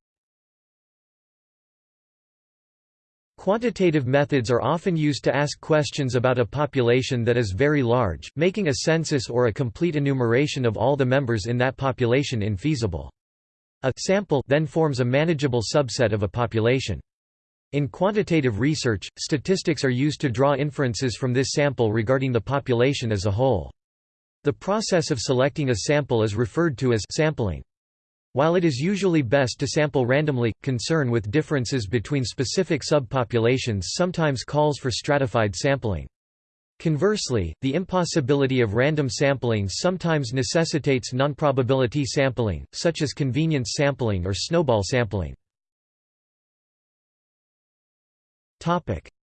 Speaker 1: Quantitative methods are often used to ask questions about a population that is very large, making a census or a complete enumeration of all the members in that population infeasible. A sample then forms a manageable subset of a population. In quantitative research, statistics are used to draw inferences from this sample regarding the population as a whole. The process of selecting a sample is referred to as sampling. While it is usually best to sample randomly, concern with differences between specific subpopulations sometimes calls for stratified sampling. Conversely, the impossibility of random sampling sometimes necessitates nonprobability sampling, such as convenience sampling or snowball sampling.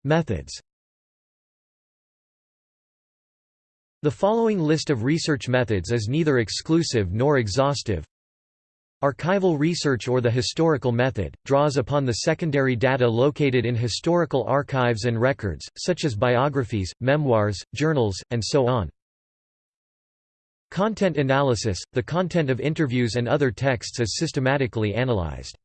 Speaker 1: Methods The following list of research methods is neither exclusive nor exhaustive, Archival research or the historical method, draws upon the secondary data located in historical archives and records, such as biographies, memoirs, journals, and so on. Content analysis – The content of interviews and other texts is systematically analyzed.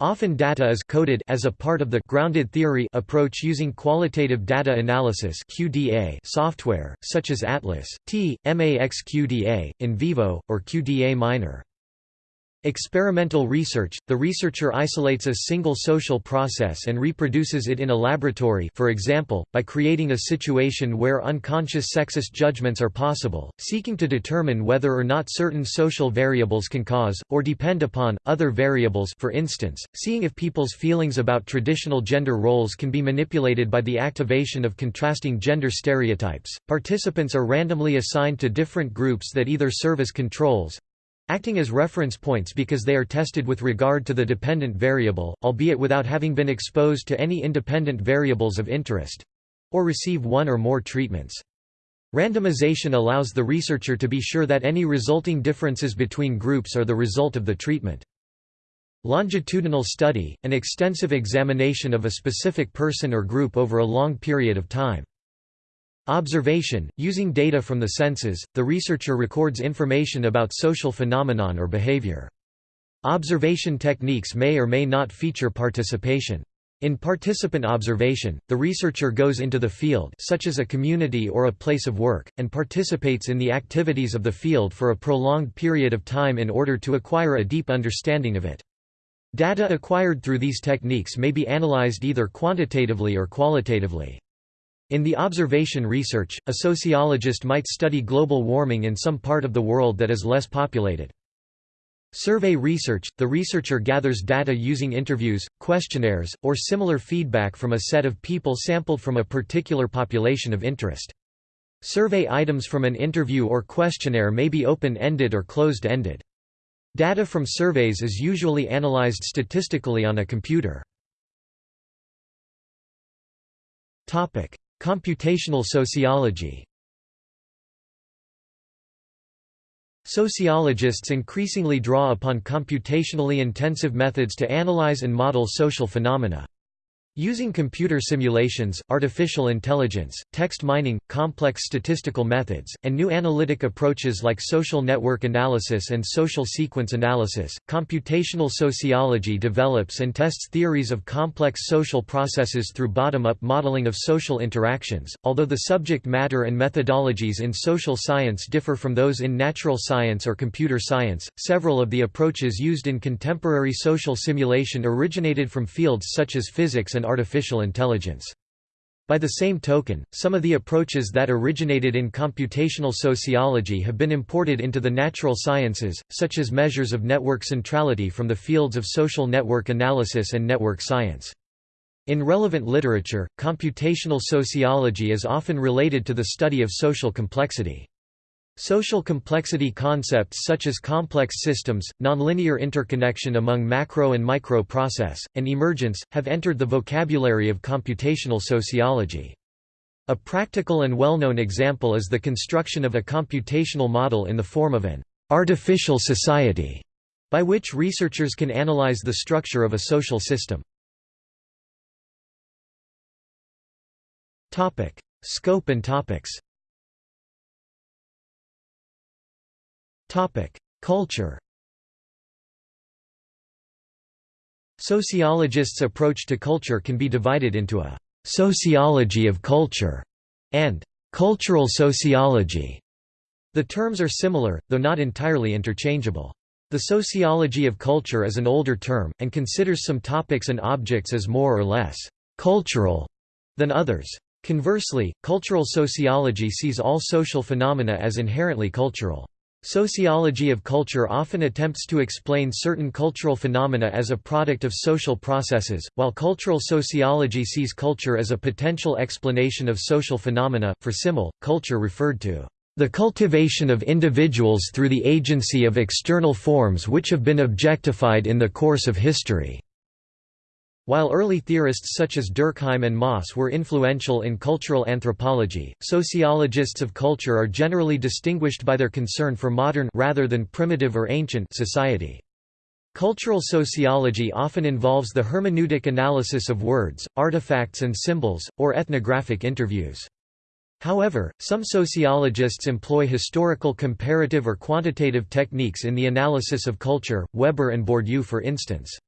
Speaker 1: Often data is coded as a part of the grounded theory approach using qualitative data analysis (QDA) software such as Atlas, T, MAXQDA, NVivo, or QDA Miner. Experimental research – The researcher isolates a single social process and reproduces it in a laboratory for example, by creating a situation where unconscious sexist judgments are possible, seeking to determine whether or not certain social variables can cause, or depend upon, other variables for instance, seeing if people's feelings about traditional gender roles can be manipulated by the activation of contrasting gender stereotypes. Participants are randomly assigned to different groups that either serve as controls, acting as reference points because they are tested with regard to the dependent variable, albeit without having been exposed to any independent variables of interest—or receive one or more treatments. Randomization allows the researcher to be sure that any resulting differences between groups are the result of the treatment. Longitudinal study, an extensive examination of a specific person or group over a long period of time. Observation – Using data from the senses, the researcher records information about social phenomenon or behavior. Observation techniques may or may not feature participation. In participant observation, the researcher goes into the field such as a community or a place of work, and participates in the activities of the field for a prolonged period of time in order to acquire a deep understanding of it. Data acquired through these techniques may be analyzed either quantitatively or qualitatively. In the observation research, a sociologist might study global warming in some part of the world that is less populated. Survey research – The researcher gathers data using interviews, questionnaires, or similar feedback from a set of people sampled from a particular population of interest. Survey items from an interview or questionnaire may be open-ended or closed-ended. Data from surveys is usually analyzed statistically on a computer. Computational sociology Sociologists increasingly draw upon computationally intensive methods to analyze and model social phenomena. Using computer simulations, artificial intelligence, text mining, complex statistical methods, and new analytic approaches like social network analysis and social sequence analysis, computational sociology develops and tests theories of complex social processes through bottom-up modeling of social interactions. Although the subject matter and methodologies in social science differ from those in natural science or computer science, several of the approaches used in contemporary social simulation originated from fields such as physics and and artificial intelligence. By the same token, some of the approaches that originated in computational sociology have been imported into the natural sciences, such as measures of network centrality from the fields of social network analysis and network science. In relevant literature, computational sociology is often related to the study of social complexity. Social complexity concepts such as complex systems, nonlinear interconnection among macro and micro process, and emergence, have entered the vocabulary of computational sociology. A practical and well-known example is the construction of a computational model in the form of an artificial society, by which researchers can analyze the structure of a social system. Scope and topics Culture Sociologists' approach to culture can be divided into a «sociology of culture» and «cultural sociology». The terms are similar, though not entirely interchangeable. The sociology of culture is an older term, and considers some topics and objects as more or less «cultural» than others. Conversely, cultural sociology sees all social phenomena as inherently cultural. Sociology of culture often attempts to explain certain cultural phenomena as a product of social processes, while cultural sociology sees culture as a potential explanation of social phenomena. For Simmel, culture referred to the cultivation of individuals through the agency of external forms which have been objectified in the course of history. While early theorists such as Durkheim and Mauss were influential in cultural anthropology, sociologists of culture are generally distinguished by their concern for modern rather than primitive or ancient society. Cultural sociology often involves the hermeneutic analysis of words, artifacts and symbols, or ethnographic interviews. However, some sociologists employ historical comparative or quantitative techniques in the analysis of culture, Weber and Bourdieu for instance.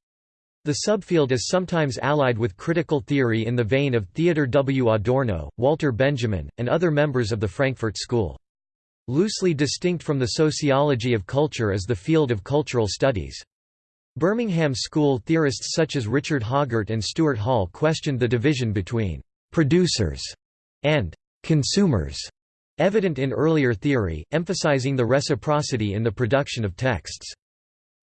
Speaker 1: The subfield is sometimes allied with critical theory in the vein of Theodor W. Adorno, Walter Benjamin, and other members of the Frankfurt School. Loosely distinct from the sociology of culture is the field of cultural studies. Birmingham School theorists such as Richard Hoggart and Stuart Hall questioned the division between «producers» and «consumers», evident in earlier theory, emphasizing the reciprocity in the production of texts.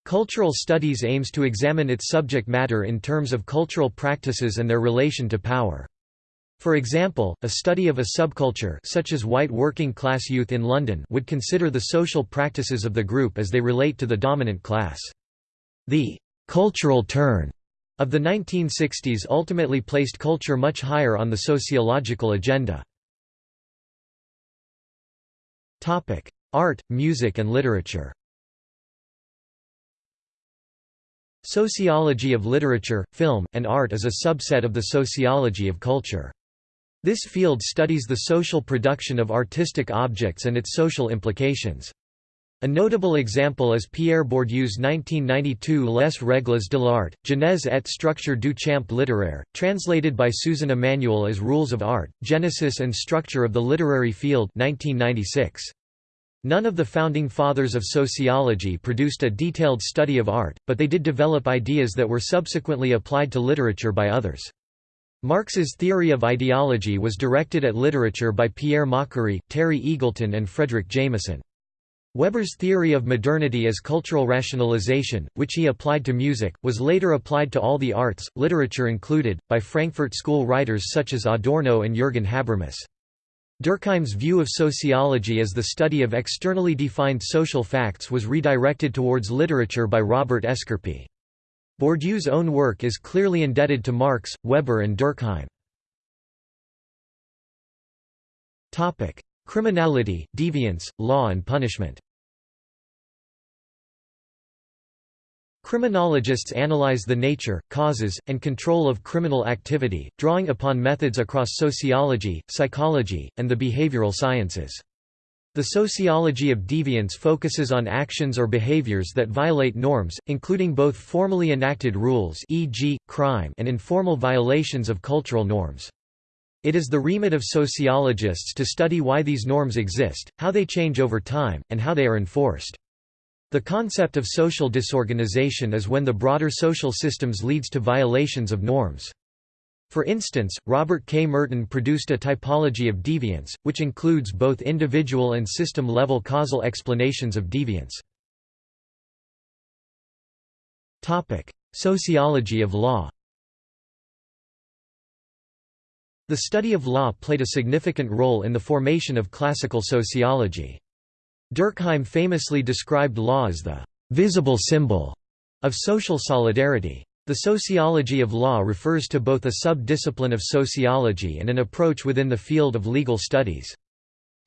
Speaker 1: Cultural studies aims to examine its subject matter in terms of cultural practices and their relation to power. For example, a study of a subculture such as white working-class youth in London would consider the social practices of the group as they relate to the dominant class. The «cultural turn» of the 1960s ultimately placed culture much higher on the sociological agenda. Art, music and literature Sociology of literature, film, and art is a subset of the sociology of culture. This field studies the social production of artistic objects and its social implications. A notable example is Pierre Bourdieu's 1992 Les règles de l'art, genèse et structure du champ littéraire, translated by Susan Emanuel as Rules of Art, Genesis and Structure of the Literary Field 1996. None of the founding fathers of sociology produced a detailed study of art, but they did develop ideas that were subsequently applied to literature by others. Marx's theory of ideology was directed at literature by Pierre Macherey, Terry Eagleton and Fredric Jameson. Weber's theory of modernity as cultural rationalization, which he applied to music, was later applied to all the arts, literature included, by Frankfurt School writers such as Adorno and Jürgen Habermas. Durkheim's view of sociology as the study of externally defined social facts was redirected towards literature by Robert Escarpit. Bourdieu's own work is clearly indebted to Marx, Weber and Durkheim. Criminality, deviance, law and punishment Criminologists analyze the nature, causes, and control of criminal activity, drawing upon methods across sociology, psychology, and the behavioral sciences. The sociology of deviance focuses on actions or behaviors that violate norms, including both formally enacted rules e.g., crime and informal violations of cultural norms. It is the remit of sociologists to study why these norms exist, how they change over time, and how they are enforced. The concept of social disorganization is when the broader social systems leads to violations of norms. For instance, Robert K. Merton produced a typology of deviance, which includes both individual and system-level causal explanations of deviance. Sociology of law The study of law played a significant role in the formation of classical sociology. Durkheim famously described law as the «visible symbol» of social solidarity. The sociology of law refers to both a sub-discipline of sociology and an approach within the field of legal studies.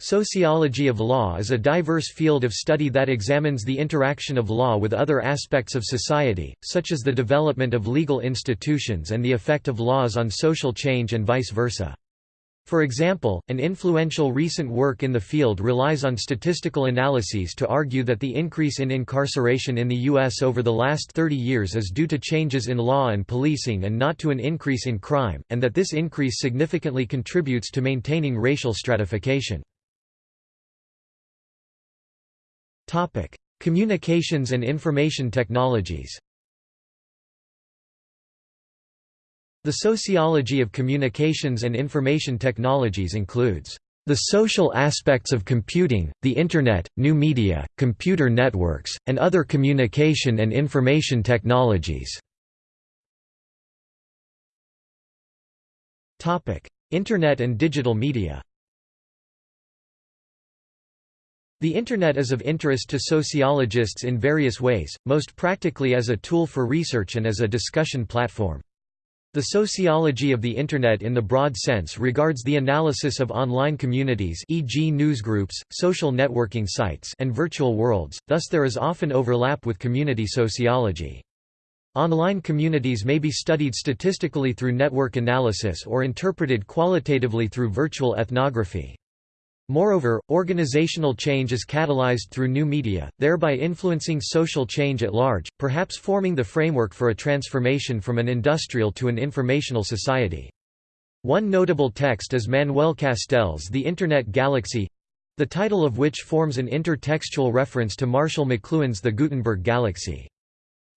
Speaker 1: Sociology of law is a diverse field of study that examines the interaction of law with other aspects of society, such as the development of legal institutions and the effect of laws on social change and vice versa. For example, an influential recent work in the field relies on statistical analyses to argue that the increase in incarceration in the U.S. over the last 30 years is due to changes in law and policing and not to an increase in crime, and that this increase significantly contributes to maintaining racial stratification. Communications and information technologies The sociology of communications and information technologies includes the social aspects of computing, the Internet, new media, computer networks, and other communication and information technologies. Internet and digital media The Internet is of interest to sociologists in various ways, most practically as a tool for research and as a discussion platform. The sociology of the Internet in the broad sense regards the analysis of online communities e.g. newsgroups, social networking sites and virtual worlds, thus there is often overlap with community sociology. Online communities may be studied statistically through network analysis or interpreted qualitatively through virtual ethnography. Moreover, organizational change is catalyzed through new media, thereby influencing social change at large, perhaps forming the framework for a transformation from an industrial to an informational society. One notable text is Manuel Castells' The Internet Galaxy—the title of which forms an intertextual reference to Marshall McLuhan's The Gutenberg Galaxy.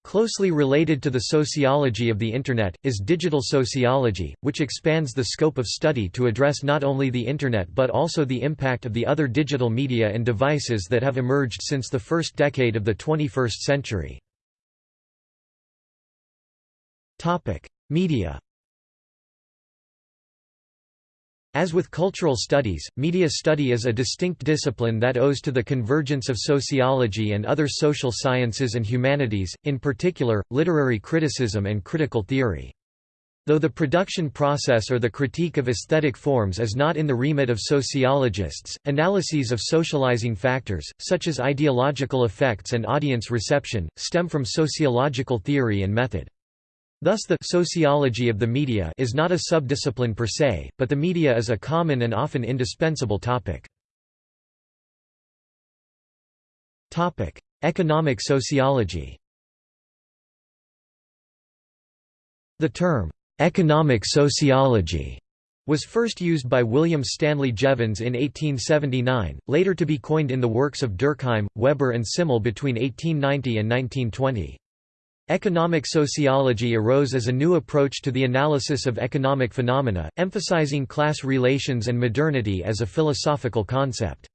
Speaker 1: Closely related to the sociology of the Internet, is digital sociology, which expands the scope of study to address not only the Internet but also the impact of the other digital media and devices that have emerged since the first decade of the 21st century. Media As with cultural studies, media study is a distinct discipline that owes to the convergence of sociology and other social sciences and humanities, in particular, literary criticism and critical theory. Though the production process or the critique of aesthetic forms is not in the remit of sociologists, analyses of socializing factors, such as ideological effects and audience reception, stem from sociological theory and method. Thus the sociology of the media is not a subdiscipline per se, but the media is a common and often indispensable topic. Economic sociology. The term economic sociology was first used by William Stanley Jevons in 1879, later to be coined in the works of Durkheim, Weber and Simmel between 1890 and 1920. Economic sociology arose as a new approach to the analysis of economic phenomena, emphasizing class relations and modernity as a philosophical concept.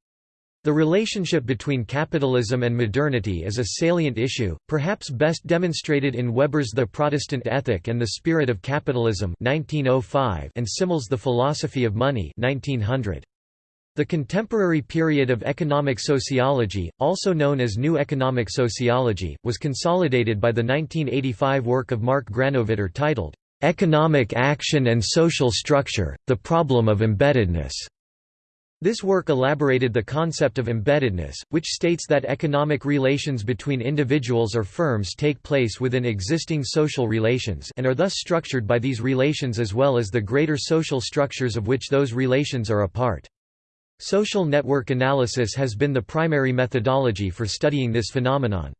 Speaker 1: The relationship between capitalism and modernity is a salient issue, perhaps best demonstrated in Weber's The Protestant Ethic and the Spirit of Capitalism 1905 and Simmel's The Philosophy of Money 1900. The contemporary period of economic sociology, also known as New Economic Sociology, was consolidated by the 1985 work of Mark Granovetter titled, "'Economic Action and Social Structure, The Problem of Embeddedness". This work elaborated the concept of embeddedness, which states that economic relations between individuals or firms take place within existing social relations and are thus structured by these relations as well as the greater social structures of which those relations are a part. Social network analysis has been the primary methodology for studying this phenomenon.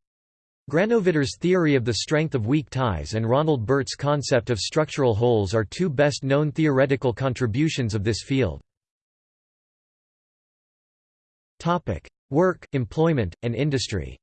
Speaker 1: Granovetter's theory of the strength of weak ties and Ronald Burt's concept of structural holes are two best-known theoretical contributions of this field. Work, employment, and industry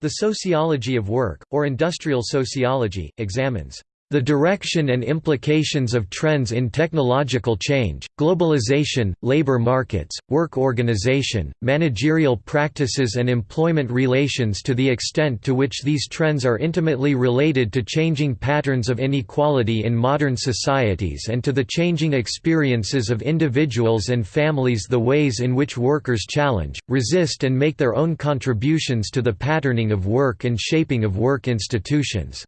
Speaker 1: The sociology of work, or industrial sociology, examines the direction and implications of trends in technological change, globalization, labor markets, work organization, managerial practices and employment relations to the extent to which these trends are intimately related to changing patterns of inequality in modern societies and to the changing experiences of individuals and families the ways in which workers challenge, resist and make their own contributions to the patterning of work and shaping of work institutions.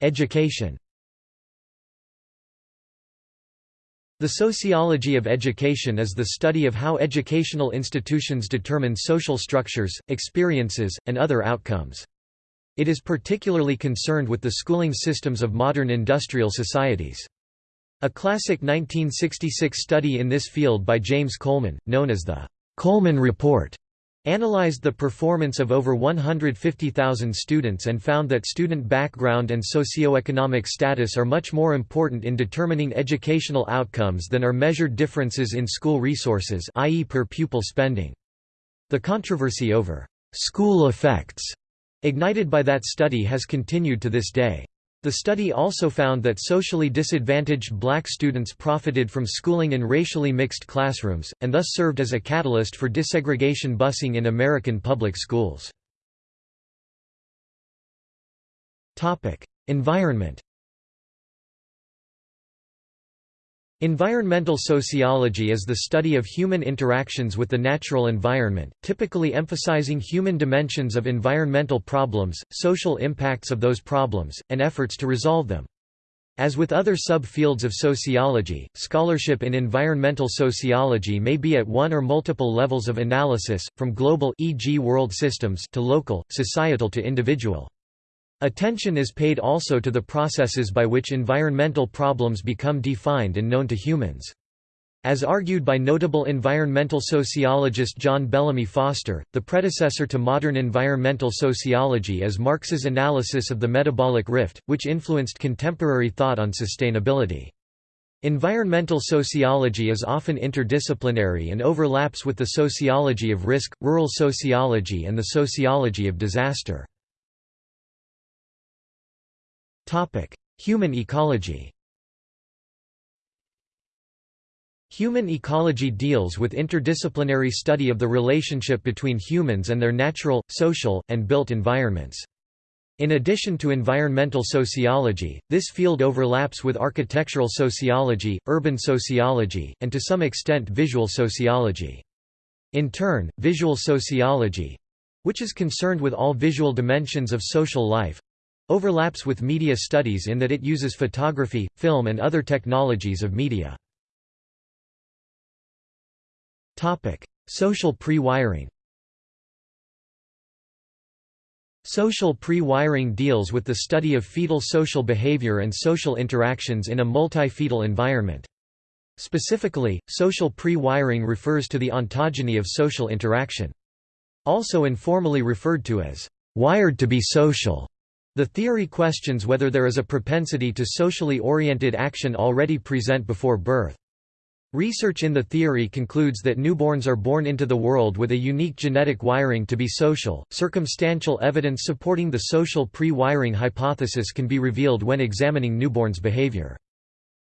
Speaker 1: Education The sociology of education is the study of how educational institutions determine social structures, experiences, and other outcomes. It is particularly concerned with the schooling systems of modern industrial societies. A classic 1966 study in this field by James Coleman, known as the Coleman Report, analyzed the performance of over 150,000 students and found that student background and socioeconomic status are much more important in determining educational outcomes than are measured differences in school resources i.e. per pupil spending. The controversy over «school effects» ignited by that study has continued to this day. The study also found that socially disadvantaged black students profited from schooling in racially mixed classrooms, and thus served as a catalyst for desegregation busing in American public schools. Environment Environmental sociology is the study of human interactions with the natural environment, typically emphasizing human dimensions of environmental problems, social impacts of those problems, and efforts to resolve them. As with other sub-fields of sociology, scholarship in environmental sociology may be at one or multiple levels of analysis, from global e.g. world systems to local, societal to individual. Attention is paid also to the processes by which environmental problems become defined and known to humans. As argued by notable environmental sociologist John Bellamy Foster, the predecessor to modern environmental sociology is Marx's analysis of the metabolic rift, which influenced contemporary thought on sustainability. Environmental sociology is often interdisciplinary and overlaps with the sociology of risk, rural sociology and the sociology of disaster. Human ecology Human ecology deals with interdisciplinary study of the relationship between humans and their natural, social, and built environments. In addition to environmental sociology, this field overlaps with architectural sociology, urban sociology, and to some extent visual sociology. In turn, visual sociology—which is concerned with all visual dimensions of social life, Overlaps with media studies in that it uses photography, film and other technologies of media. Social pre-wiring Social pre-wiring deals with the study of fetal social behavior and social interactions in a multi-fetal environment. Specifically, social pre-wiring refers to the ontogeny of social interaction. Also informally referred to as wired to be social. The theory questions whether there is a propensity to socially oriented action already present before birth. Research in the theory concludes that newborns are born into the world with a unique genetic wiring to be social. Circumstantial evidence supporting the social pre wiring hypothesis can be revealed when examining newborns' behavior.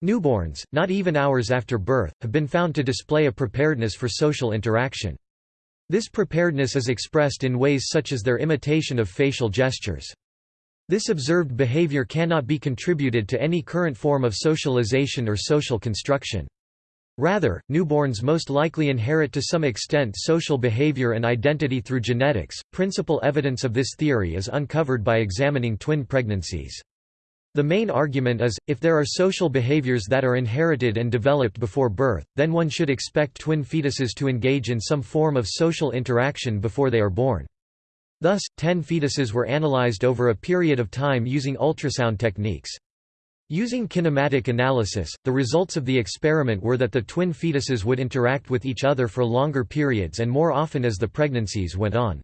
Speaker 1: Newborns, not even hours after birth, have been found to display a preparedness for social interaction. This preparedness is expressed in ways such as their imitation of facial gestures. This observed behavior cannot be contributed to any current form of socialization or social construction. Rather, newborns most likely inherit to some extent social behavior and identity through genetics. Principal evidence of this theory is uncovered by examining twin pregnancies. The main argument is, if there are social behaviors that are inherited and developed before birth, then one should expect twin fetuses to engage in some form of social interaction before they are born. Thus, ten fetuses were analyzed over a period of time using ultrasound techniques. Using kinematic analysis, the results of the experiment were that the twin fetuses would interact with each other for longer periods and more often as the pregnancies went on.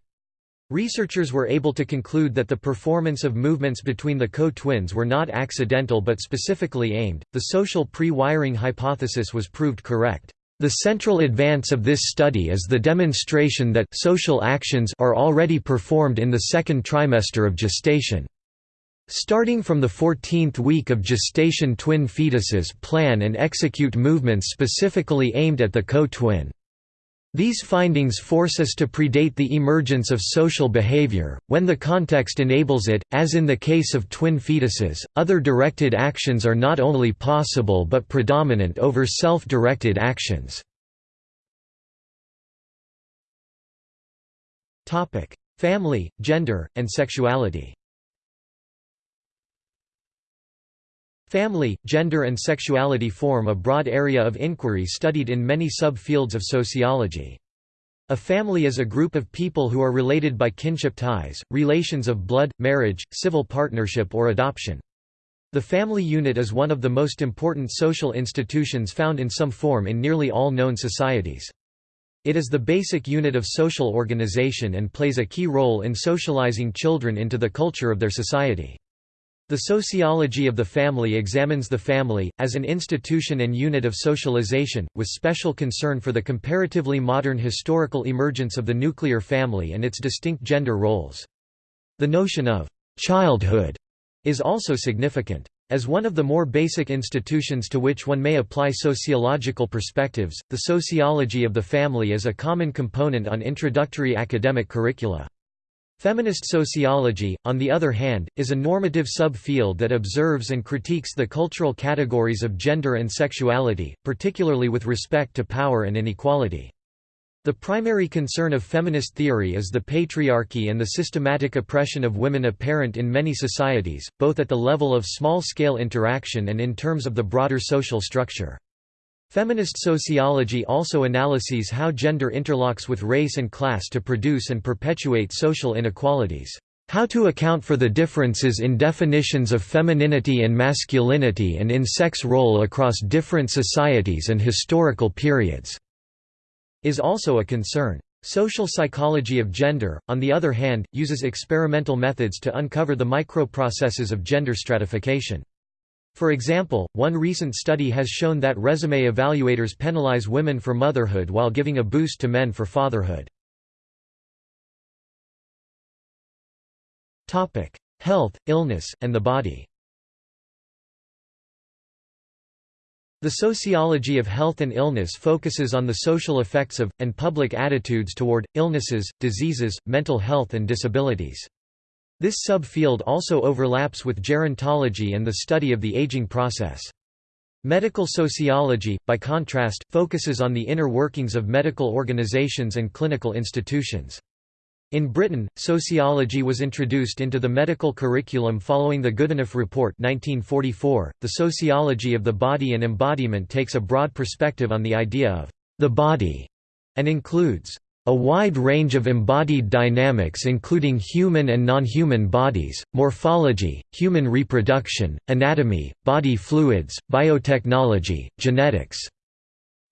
Speaker 1: Researchers were able to conclude that the performance of movements between the co-twins were not accidental but specifically aimed. The social pre-wiring hypothesis was proved correct. The central advance of this study is the demonstration that social actions are already performed in the second trimester of gestation. Starting from the 14th week of gestation twin fetuses plan and execute movements specifically aimed at the co-twin. These findings force us to predate the emergence of social behavior, when the context enables it, as in the case of twin fetuses. Other directed actions are not only possible but predominant over self directed actions. Family, gender, and sexuality Family, gender and sexuality form a broad area of inquiry studied in many sub-fields of sociology. A family is a group of people who are related by kinship ties, relations of blood, marriage, civil partnership or adoption. The family unit is one of the most important social institutions found in some form in nearly all known societies. It is the basic unit of social organization and plays a key role in socializing children into the culture of their society. The sociology of the family examines the family, as an institution and unit of socialization, with special concern for the comparatively modern historical emergence of the nuclear family and its distinct gender roles. The notion of «childhood» is also significant. As one of the more basic institutions to which one may apply sociological perspectives, the sociology of the family is a common component on introductory academic curricula. Feminist sociology, on the other hand, is a normative subfield that observes and critiques the cultural categories of gender and sexuality, particularly with respect to power and inequality. The primary concern of feminist theory is the patriarchy and the systematic oppression of women apparent in many societies, both at the level of small-scale interaction and in terms of the broader social structure. Feminist sociology also analyses how gender interlocks with race and class to produce and perpetuate social inequalities. How to account for the differences in definitions of femininity and masculinity and in sex role across different societies and historical periods, is also a concern. Social psychology of gender, on the other hand, uses experimental methods to uncover the microprocesses of gender stratification. For example, one recent study has shown that resume evaluators penalize women for motherhood while giving a boost to men for fatherhood. Health, illness, and the body The sociology of health and illness focuses on the social effects of, and public attitudes toward, illnesses, diseases, mental health and disabilities. This subfield also overlaps with gerontology and the study of the aging process. Medical sociology, by contrast, focuses on the inner workings of medical organizations and clinical institutions. In Britain, sociology was introduced into the medical curriculum following the Goodenough Report 1944. .The sociology of the body and embodiment takes a broad perspective on the idea of the body, and includes a wide range of embodied dynamics including human and non-human bodies, morphology, human reproduction, anatomy, body fluids, biotechnology, genetics.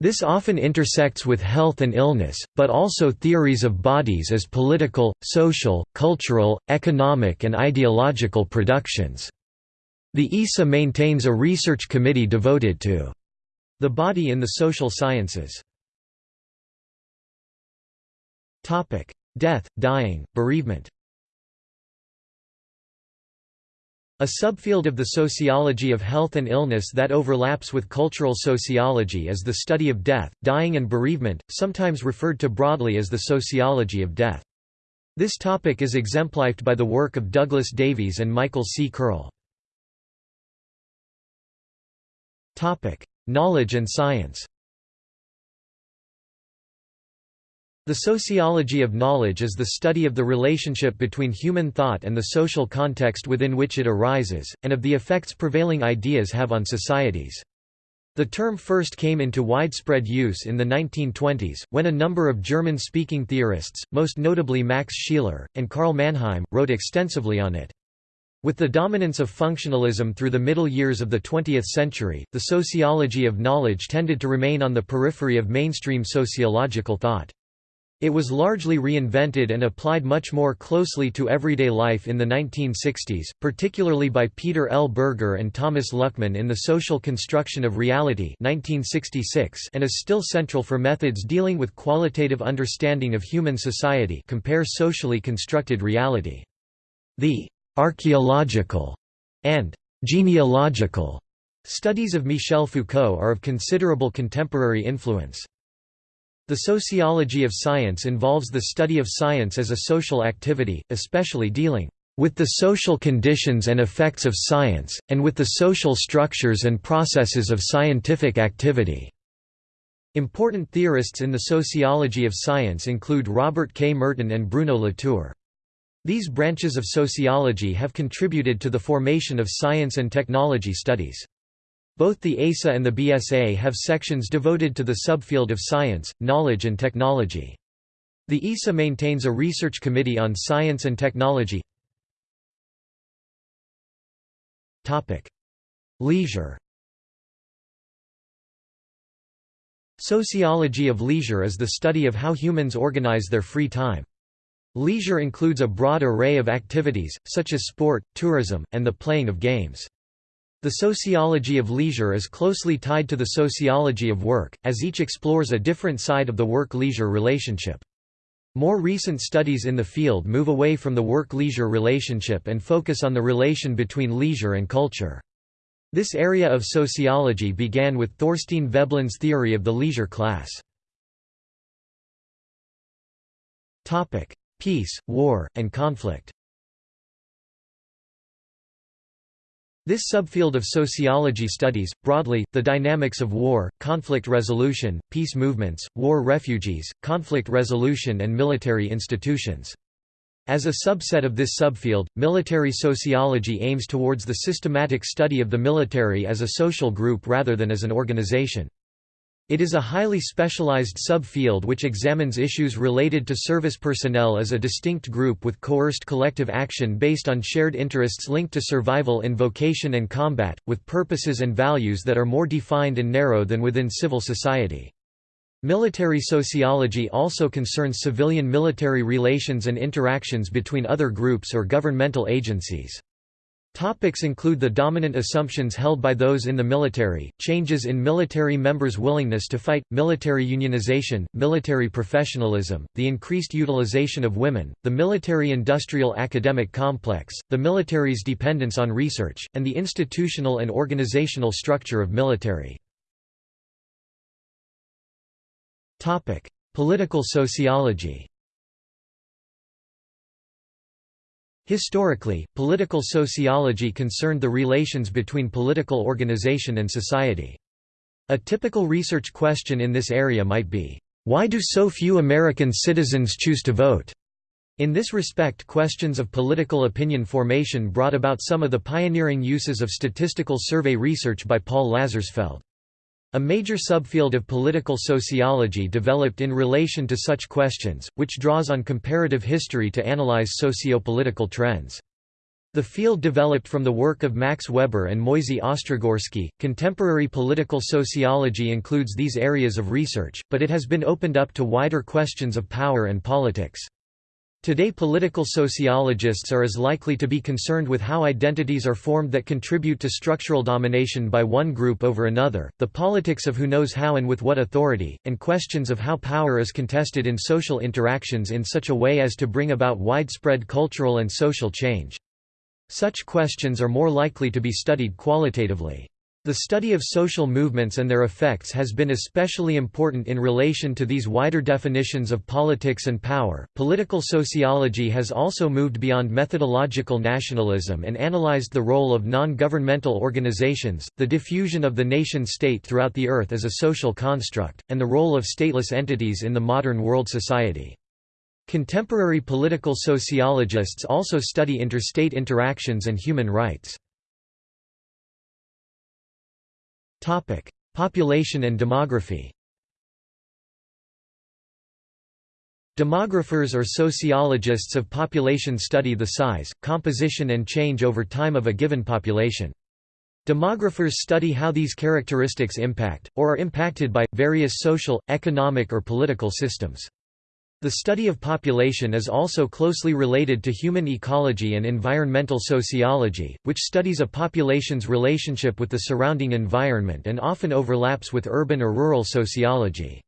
Speaker 1: This often intersects with health and illness, but also theories of bodies as political, social, cultural, economic and ideological productions. The ESA maintains a research committee devoted to the body in the social sciences. Topic: Death, dying, bereavement. A subfield of the sociology of health and illness that overlaps with cultural sociology is the study of death, dying and bereavement, sometimes referred to broadly as the sociology of death. This topic is exemplified by the work of Douglas Davies and Michael C. Kearl. Knowledge and science The sociology of knowledge is the study of the relationship between human thought and the social context within which it arises, and of the effects prevailing ideas have on societies. The term first came into widespread use in the 1920s, when a number of German-speaking theorists, most notably Max Scheler, and Karl Mannheim, wrote extensively on it. With the dominance of functionalism through the middle years of the 20th century, the sociology of knowledge tended to remain on the periphery of mainstream sociological thought. It was largely reinvented and applied much more closely to everyday life in the 1960s, particularly by Peter L. Berger and Thomas Luckmann in The Social Construction of Reality 1966 and is still central for methods dealing with qualitative understanding of human society compare socially constructed reality. The archaeological and genealogical studies of Michel Foucault are of considerable contemporary influence. The sociology of science involves the study of science as a social activity, especially dealing with the social conditions and effects of science, and with the social structures and processes of scientific activity. Important theorists in the sociology of science include Robert K. Merton and Bruno Latour. These branches of sociology have contributed to the formation of science and technology studies. Both the ASA and the BSA have sections devoted to the subfield of science, knowledge and technology. The ESA maintains a research committee on science and technology. Leisure Sociology of leisure is the study of how humans organize their free time. Leisure includes a broad array of activities, such as sport, tourism, and the playing of games. The sociology of leisure is closely tied to the sociology of work, as each explores a different side of the work-leisure relationship. More recent studies in the field move away from the work-leisure relationship and focus on the relation between leisure and culture. This area of sociology began with Thorstein Veblen's theory of the leisure class. Peace, war, and conflict This subfield of sociology studies, broadly, the dynamics of war, conflict resolution, peace movements, war refugees, conflict resolution and military institutions. As a subset of this subfield, military sociology aims towards the systematic study of the military as a social group rather than as an organization. It is a highly specialized subfield which examines issues related to service personnel as a distinct group with coerced collective action based on shared interests linked to survival in vocation and combat, with purposes and values that are more defined and narrow than within civil society. Military sociology also concerns civilian-military relations and interactions between other groups or governmental agencies. Topics include the dominant assumptions held by those in the military, changes in military members' willingness to fight, military unionization, military professionalism, the increased utilization of women, the military-industrial academic complex, the military's dependence on research, and the institutional and organizational structure of military. Political sociology Historically, political sociology concerned the relations between political organization and society. A typical research question in this area might be, "'Why do so few American citizens choose to vote?' In this respect questions of political opinion formation brought about some of the pioneering uses of statistical survey research by Paul Lazarsfeld. A major subfield of political sociology developed in relation to such questions, which draws on comparative history to analyze socio-political trends. The field developed from the work of Max Weber and Moisey Ostrogorsky. Contemporary political sociology includes these areas of research, but it has been opened up to wider questions of power and politics. Today political sociologists are as likely to be concerned with how identities are formed that contribute to structural domination by one group over another, the politics of who knows how and with what authority, and questions of how power is contested in social interactions in such a way as to bring about widespread cultural and social change. Such questions are more likely to be studied qualitatively. The study of social movements and their effects has been especially important in relation to these wider definitions of politics and power. Political sociology has also moved beyond methodological nationalism and analyzed the role of non governmental organizations, the diffusion of the nation state throughout the earth as a social construct, and the role of stateless entities in the modern world society. Contemporary political sociologists also study interstate interactions and human rights. Topic: Population and demography. Demographers or sociologists of population study the size, composition and change over time of a given population. Demographers study how these characteristics impact, or are impacted by, various social, economic or political systems. The study of population is also closely related to human ecology and environmental sociology, which studies a population's relationship with the surrounding environment and often overlaps with urban or rural sociology.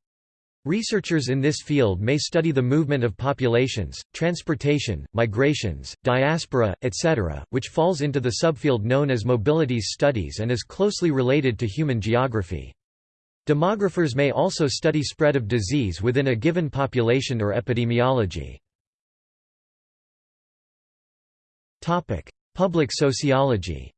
Speaker 1: Researchers in this field may study the movement of populations, transportation, migrations, diaspora, etc., which falls into the subfield known as mobilities studies and is closely related to human geography. Demographers may also study spread of disease within a given population or epidemiology. Public sociology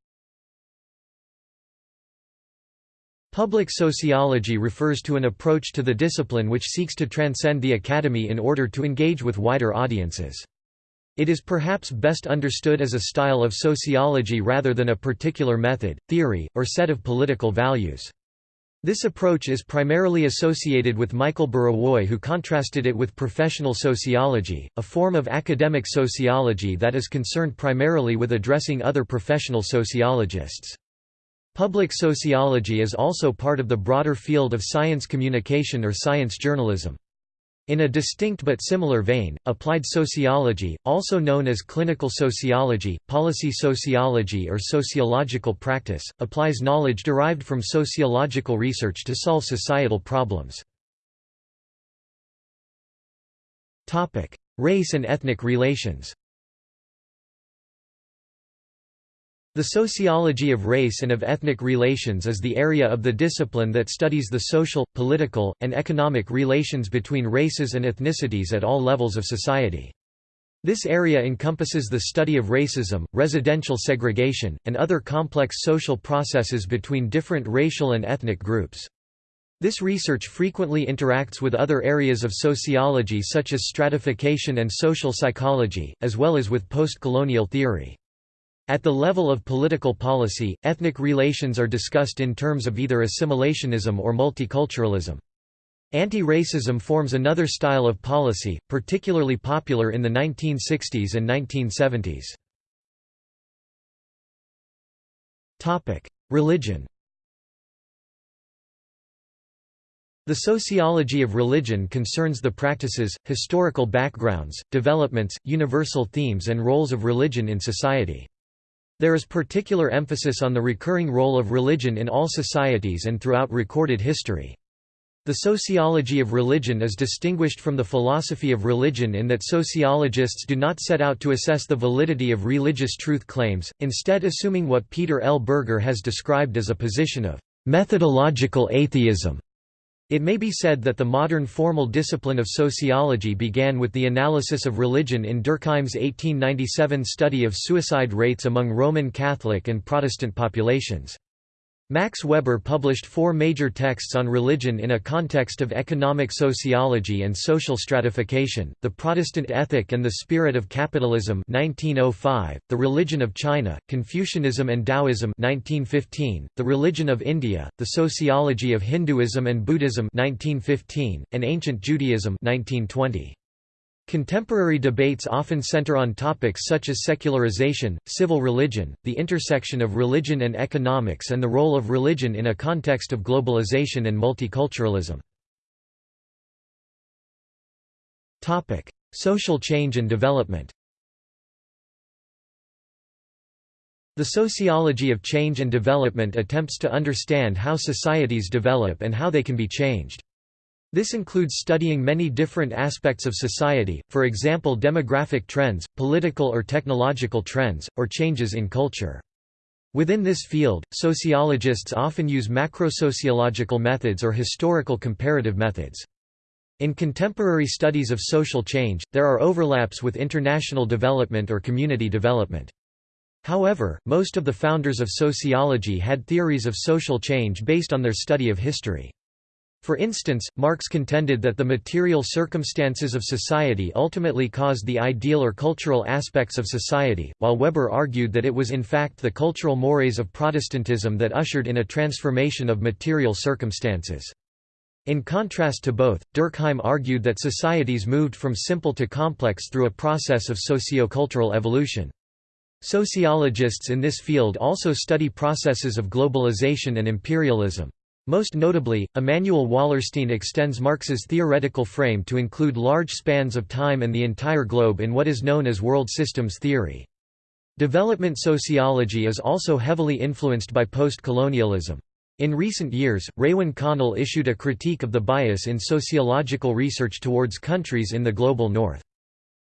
Speaker 1: Public sociology refers to an approach to the discipline which seeks to transcend the academy in order to engage with wider audiences. It is perhaps best understood as a style of sociology rather than a particular method, theory, or set of political values. This approach is primarily associated with Michael Burawoy who contrasted it with professional sociology, a form of academic sociology that is concerned primarily with addressing other professional sociologists. Public sociology is also part of the broader field of science communication or science journalism. In a distinct but similar vein, applied sociology, also known as clinical sociology, policy sociology or sociological practice, applies knowledge derived from sociological research to solve societal problems. Race and ethnic relations The sociology of race and of ethnic relations is the area of the discipline that studies the social, political, and economic relations between races and ethnicities at all levels of society. This area encompasses the study of racism, residential segregation, and other complex social processes between different racial and ethnic groups. This research frequently interacts with other areas of sociology such as stratification and social psychology, as well as with post-colonial theory. At the level of political policy, ethnic relations are discussed in terms of either assimilationism or multiculturalism. Anti-racism forms another style of policy, particularly popular in the 1960s and 1970s. Religion The sociology of religion concerns the practices, historical backgrounds, developments, universal themes and roles of religion in society. There is particular emphasis on the recurring role of religion in all societies and throughout recorded history. The sociology of religion is distinguished from the philosophy of religion in that sociologists do not set out to assess the validity of religious truth claims, instead assuming what Peter L. Berger has described as a position of methodological atheism. It may be said that the modern formal discipline of sociology began with the analysis of religion in Durkheim's 1897 study of suicide rates among Roman Catholic and Protestant populations. Max Weber published four major texts on religion in a context of economic sociology and social stratification, The Protestant Ethic and the Spirit of Capitalism 1905, The Religion of China, Confucianism and Taoism 1915, The Religion of India, The Sociology of Hinduism and Buddhism 1915, and Ancient Judaism 1920. Contemporary debates often center on topics such as secularization, civil religion, the intersection of religion and economics and the role of religion in a context of globalization and multiculturalism. Social change and development The sociology of change and development attempts to understand how societies develop and how they can be changed. This includes studying many different aspects of society, for example demographic trends, political or technological trends, or changes in culture. Within this field, sociologists often use macrosociological methods or historical comparative methods. In contemporary studies of social change, there are overlaps with international development or community development. However, most of the founders of sociology had theories of social change based on their study of history. For instance, Marx contended that the material circumstances of society ultimately caused the ideal or cultural aspects of society, while Weber argued that it was in fact the cultural mores of Protestantism that ushered in a transformation of material circumstances. In contrast to both, Durkheim argued that societies moved from simple to complex through a process of sociocultural evolution. Sociologists in this field also study processes of globalization and imperialism. Most notably, Immanuel Wallerstein extends Marx's theoretical frame to include large spans of time and the entire globe in what is known as world systems theory. Development sociology is also heavily influenced by post-colonialism. In recent years, Raewyn Connell issued a critique of the bias in sociological research towards countries in the global north.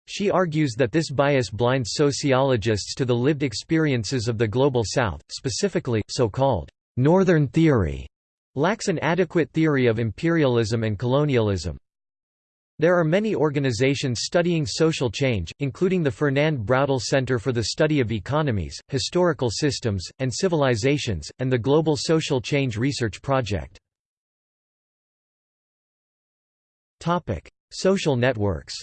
Speaker 1: She argues that this bias blinds sociologists to the lived experiences of the global south, specifically, so-called «northern theory» lacks an adequate theory of imperialism and colonialism. There are many organizations studying social change, including the Fernand Braudel Center for the Study of Economies, Historical Systems, and Civilizations, and the Global Social Change Research Project. Social networks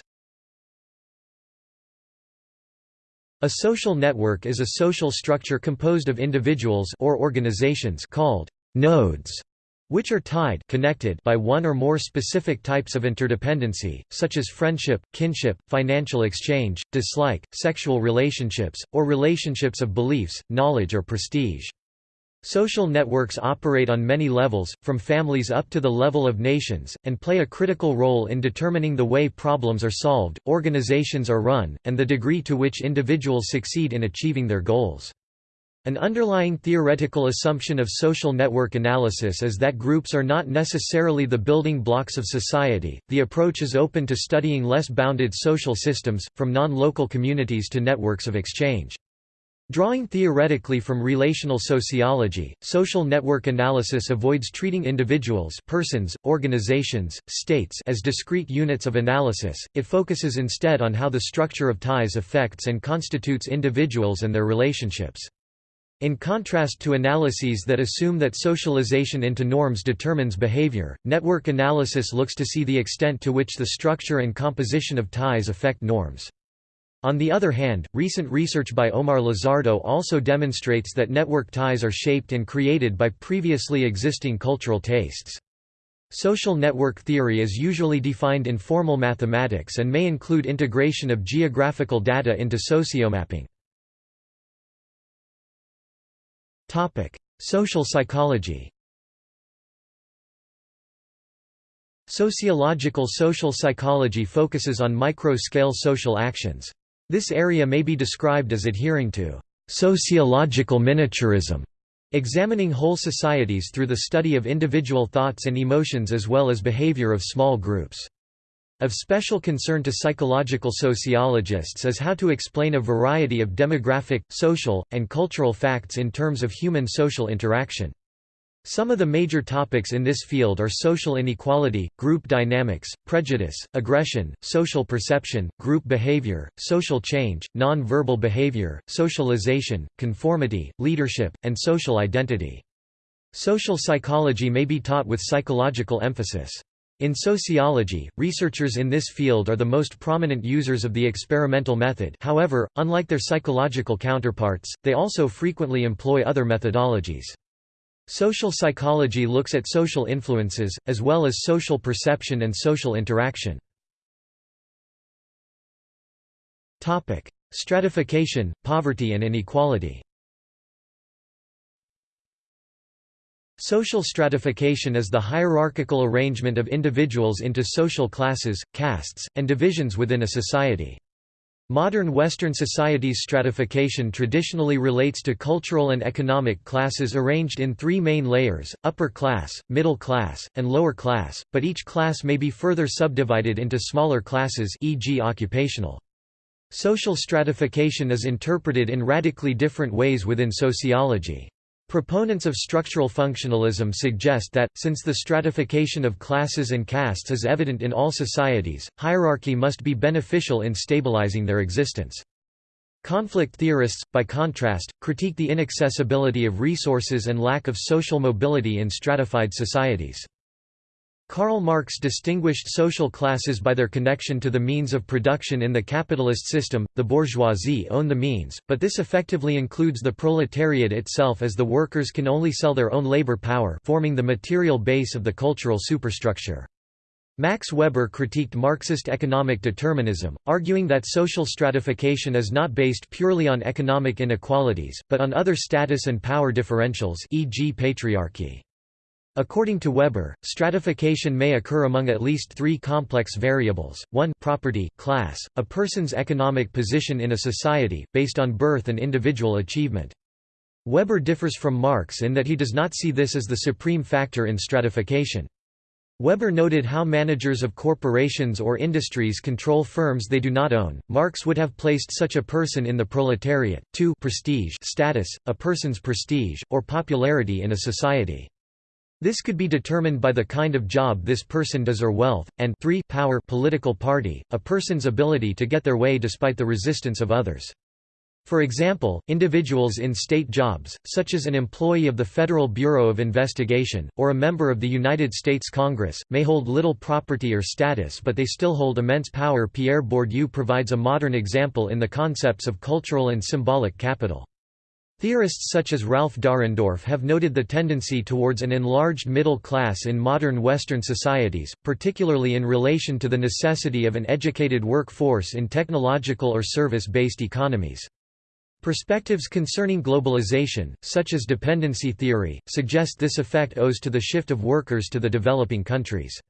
Speaker 1: A social network is a social structure composed of individuals or organizations called nodes which are tied connected by one or more specific types of interdependency, such as friendship, kinship, financial exchange, dislike, sexual relationships, or relationships of beliefs, knowledge or prestige. Social networks operate on many levels, from families up to the level of nations, and play a critical role in determining the way problems are solved, organizations are run, and the degree to which individuals succeed in achieving their goals. An underlying theoretical assumption of social network analysis is that groups are not necessarily the building blocks of society. The approach is open to studying less bounded social systems, from non local communities to networks of exchange. Drawing theoretically from relational sociology, social network analysis avoids treating individuals persons, organizations, states as discrete units of analysis, it focuses instead on how the structure of ties affects and constitutes individuals and their relationships. In contrast to analyses that assume that socialization into norms determines behavior, network analysis looks to see the extent to which the structure and composition of ties affect norms. On the other hand, recent research by Omar Lizardo also demonstrates that network ties are shaped and created by previously existing cultural tastes. Social network theory is usually defined in formal mathematics and may include integration of geographical data into sociomapping. Social psychology Sociological social psychology focuses on micro-scale social actions. This area may be described as adhering to sociological miniaturism, examining whole societies through the study of individual thoughts and emotions as well as behavior of small groups. Of special concern to psychological sociologists is how to explain a variety of demographic, social, and cultural facts in terms of human social interaction. Some of the major topics in this field are social inequality, group dynamics, prejudice, aggression, social perception, group behavior, social change, non-verbal behavior, socialization, conformity, leadership, and social identity. Social psychology may be taught with psychological emphasis. In sociology, researchers in this field are the most prominent users of the experimental method however, unlike their psychological counterparts, they also frequently employ other methodologies. Social psychology looks at social influences, as well as social perception and social interaction. Stratification, poverty and inequality Social stratification is the hierarchical arrangement of individuals into social classes, castes, and divisions within a society. Modern Western societies' stratification traditionally relates to cultural and economic classes arranged in three main layers, upper class, middle class, and lower class, but each class may be further subdivided into smaller classes e.g. occupational. Social stratification is interpreted in radically different ways within sociology. Proponents of structural functionalism suggest that, since the stratification of classes and castes is evident in all societies, hierarchy must be beneficial in stabilizing their existence. Conflict theorists, by contrast, critique the inaccessibility of resources and lack of social mobility in stratified societies. Karl Marx distinguished social classes by their connection to the means of production in the capitalist system, the bourgeoisie own the means, but this effectively includes the proletariat itself as the workers can only sell their own labor power forming the material base of the cultural superstructure. Max Weber critiqued Marxist economic determinism, arguing that social stratification is not based purely on economic inequalities, but on other status and power differentials e.g. patriarchy. According to Weber, stratification may occur among at least three complex variables, 1 property, class, a person's economic position in a society, based on birth and individual achievement. Weber differs from Marx in that he does not see this as the supreme factor in stratification. Weber noted how managers of corporations or industries control firms they do not own. Marx would have placed such a person in the proletariat, 2 prestige status, a person's prestige, or popularity in a society. This could be determined by the kind of job this person does or wealth, and 3 power political party, a person's ability to get their way despite the resistance of others. For example, individuals in state jobs, such as an employee of the Federal Bureau of Investigation, or a member of the United States Congress, may hold little property or status but they still hold immense power Pierre Bourdieu provides a modern example in the concepts of cultural and symbolic capital. Theorists such as Ralph Dahrendorf have noted the tendency towards an enlarged middle class in modern Western societies, particularly in relation to the necessity of an educated workforce in technological or service-based economies. Perspectives concerning globalization, such as dependency theory, suggest this effect owes to the shift of workers to the developing countries.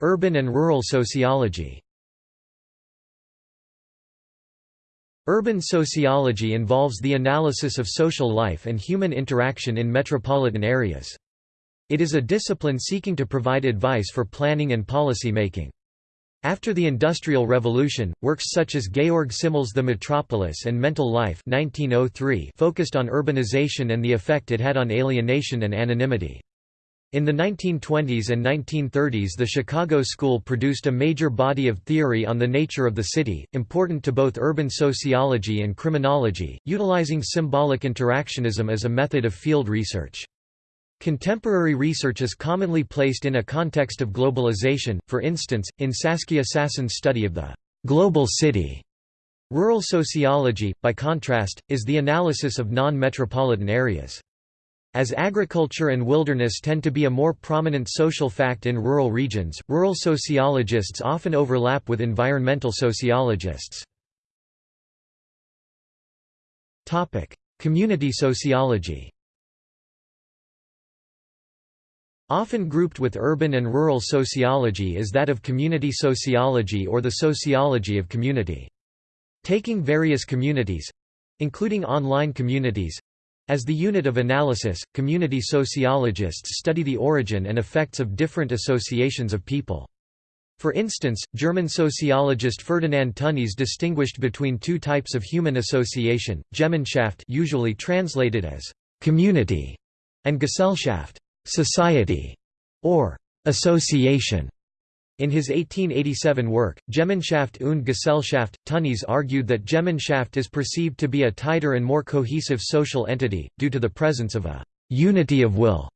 Speaker 1: Urban and rural sociology Urban sociology involves the analysis of social life and human interaction in metropolitan areas. It is a discipline seeking to provide advice for planning and policy making. After the Industrial Revolution, works such as Georg Simmel's The Metropolis and Mental Life 1903 focused on urbanization and the effect it had on alienation and anonymity. In the 1920s and 1930s the Chicago School produced a major body of theory on the nature of the city, important to both urban sociology and criminology, utilizing symbolic interactionism as a method of field research. Contemporary research is commonly placed in a context of globalization, for instance, in Saskia Sassen's study of the «global city». Rural sociology, by contrast, is the analysis of non-metropolitan areas. As agriculture and wilderness tend to be a more prominent social fact in rural regions, rural sociologists often overlap with environmental sociologists. Community sociology Often grouped with urban and rural sociology is that of community sociology or the sociology of community. Taking various communities—including online communities, as the unit of analysis, community sociologists study the origin and effects of different associations of people. For instance, German sociologist Ferdinand Tönnies distinguished between two types of human association, Gemeinschaft usually translated as «community» and Gesellschaft «society» or «association». In his 1887 work, Gemeinschaft und Gesellschaft, Tönnies argued that Gemeinschaft is perceived to be a tighter and more cohesive social entity, due to the presence of a «unity of will».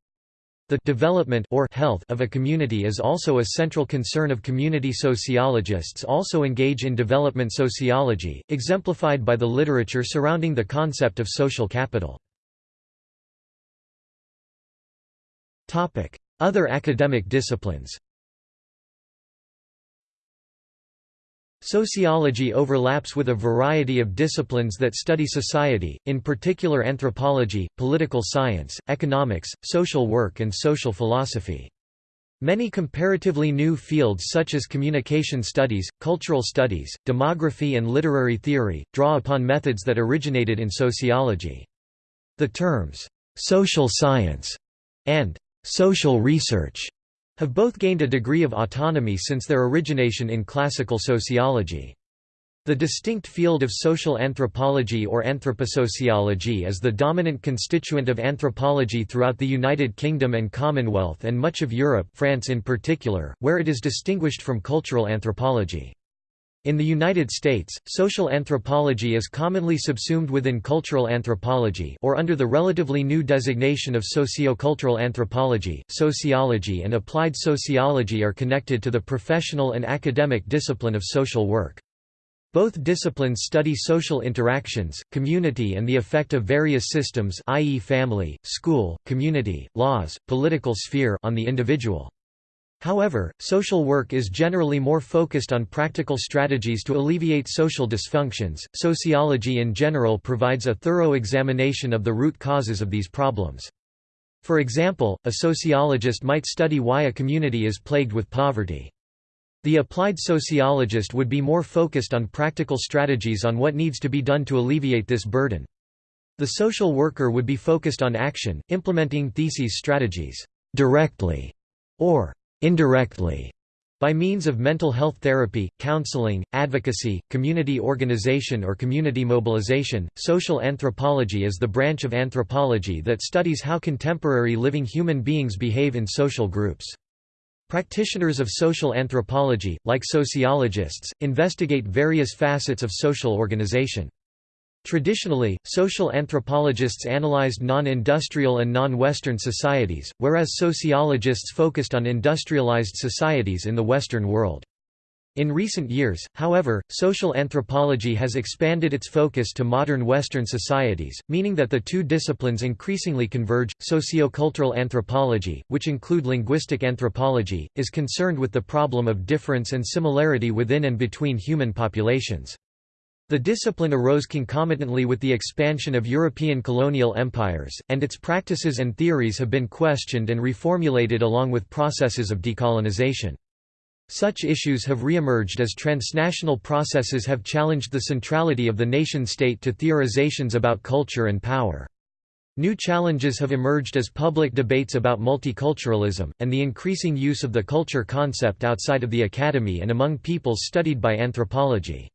Speaker 1: The development or health of a community is also a central concern of community sociologists also engage in development sociology, exemplified by the literature surrounding the concept of social capital. Other academic disciplines Sociology overlaps with a variety of disciplines that study society, in particular anthropology, political science, economics, social work and social philosophy. Many comparatively new fields such as communication studies, cultural studies, demography and literary theory, draw upon methods that originated in sociology. The terms, "'social science' and "'social research' have both gained a degree of autonomy since their origination in classical sociology. The distinct field of social anthropology or anthroposociology is the dominant constituent of anthropology throughout the United Kingdom and Commonwealth and much of Europe France in particular, where it is distinguished from cultural anthropology. In the United States, social anthropology is commonly subsumed within cultural anthropology or under the relatively new designation of sociocultural anthropology. Sociology and applied sociology are connected to the professional and academic discipline of social work. Both disciplines study social interactions, community and the effect of various systems i.e. family, school, community, laws, political sphere on the individual. However, social work is generally more focused on practical strategies to alleviate social dysfunctions. Sociology in general provides a thorough examination of the root causes of these problems. For example, a sociologist might study why a community is plagued with poverty. The applied sociologist would be more focused on practical strategies on what needs to be done to alleviate this burden. The social worker would be focused on action, implementing theses strategies directly or indirectly by means of mental health therapy, counseling, advocacy, community organization or community mobilization. Social anthropology is the branch of anthropology that studies how contemporary living human beings behave in social groups. Practitioners of social anthropology, like sociologists, investigate various facets of social organization. Traditionally, social anthropologists analyzed non-industrial and non-Western societies, whereas sociologists focused on industrialized societies in the Western world. In recent years, however, social anthropology has expanded its focus to modern Western societies, meaning that the two disciplines increasingly converge. Sociocultural anthropology, which include linguistic anthropology, is concerned with the problem of difference and similarity within and between human populations. The discipline arose concomitantly with the expansion of European colonial empires, and its practices and theories have been questioned and reformulated along with processes of decolonization. Such issues have re-emerged as transnational processes have challenged the centrality of the nation-state to theorizations about culture and power. New challenges have emerged as public debates about multiculturalism, and the increasing use of the culture concept outside of the academy and among peoples studied by anthropology.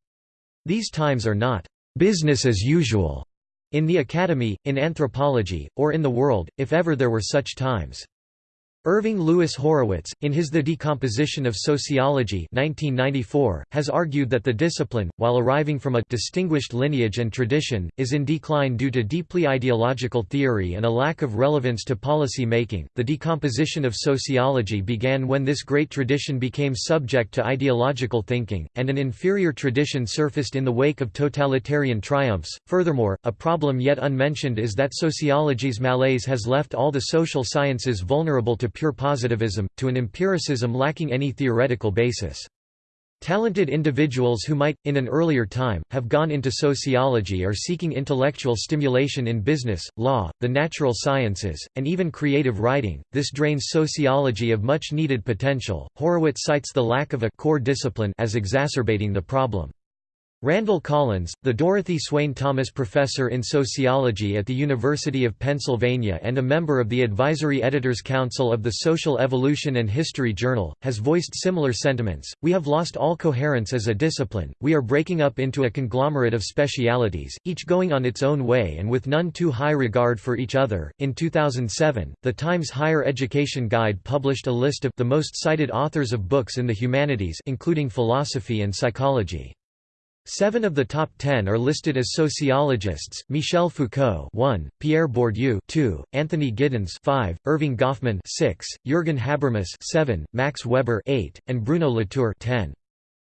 Speaker 1: These times are not business as usual in the academy, in anthropology, or in the world, if ever there were such times. Irving Louis Horowitz, in his The Decomposition of Sociology 1994, has argued that the discipline, while arriving from a distinguished lineage and tradition, is in decline due to deeply ideological theory and a lack of relevance to policy making. The decomposition of sociology began when this great tradition became subject to ideological thinking, and an inferior tradition surfaced in the wake of totalitarian triumphs. Furthermore, a problem yet unmentioned is that sociology's malaise has left all the social sciences vulnerable to pure positivism, to an empiricism lacking any theoretical basis. Talented individuals who might, in an earlier time, have gone into sociology are seeking intellectual stimulation in business, law, the natural sciences, and even creative writing. This drains sociology of much needed potential. Horowitz cites the lack of a core discipline as exacerbating the problem. Randall Collins, the Dorothy Swaine Thomas Professor in Sociology at the University of Pennsylvania and a member of the Advisory Editors Council of the Social Evolution and History Journal, has voiced similar sentiments. We have lost all coherence as a discipline, we are breaking up into a conglomerate of specialities, each going on its own way and with none too high regard for each other. In 2007, the Times Higher Education Guide published a list of the most cited authors of books in the humanities, including philosophy and psychology. Seven of the top ten are listed as sociologists: Michel Foucault, 1; Pierre Bourdieu, 2; Anthony Giddens, 5; Erving Goffman, 6; Jürgen Habermas, 7; Max Weber, 8; and Bruno Latour, 10.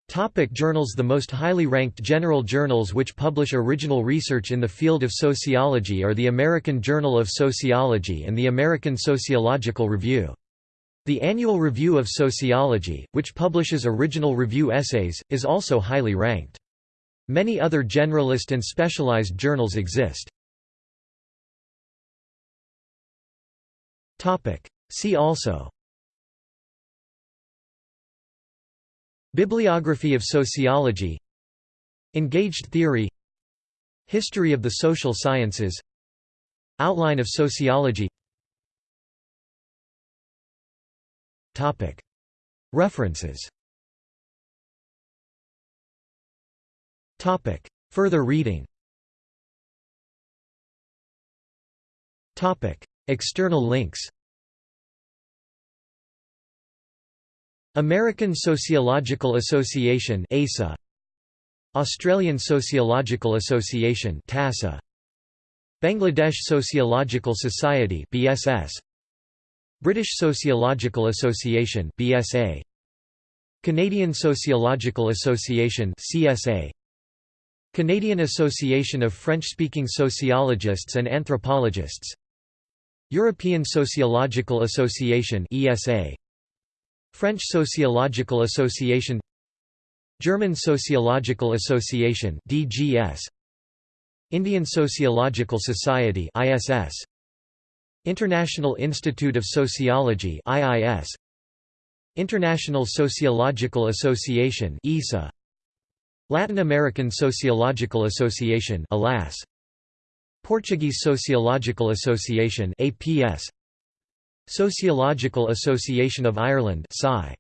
Speaker 1: Topic journals The most highly ranked general journals which publish original research in the field of sociology are the American Journal of Sociology and the American Sociological Review. The Annual Review of Sociology, which publishes original review essays, is also highly ranked. Many other generalist and specialized journals exist. See also. Bibliography of sociology. Engaged theory. History of the social sciences. Outline of sociology. References Topic. Further reading. Topic. External links. American Sociological Association ASA Australian Sociological Association TASA Bangladesh Sociological Society BSS British Sociological Association BSA Canadian Sociological Association CSA Canadian Association of French-speaking Sociologists and Anthropologists. European Sociological Association ESA French Sociological Association. German Sociological Association DGS Indian Sociological Society ISS International Institute of Sociology IIS International Sociological Association ISA Latin American Sociological Association ALAS. Portuguese Sociological Association APS Sociological Association of Ireland SCI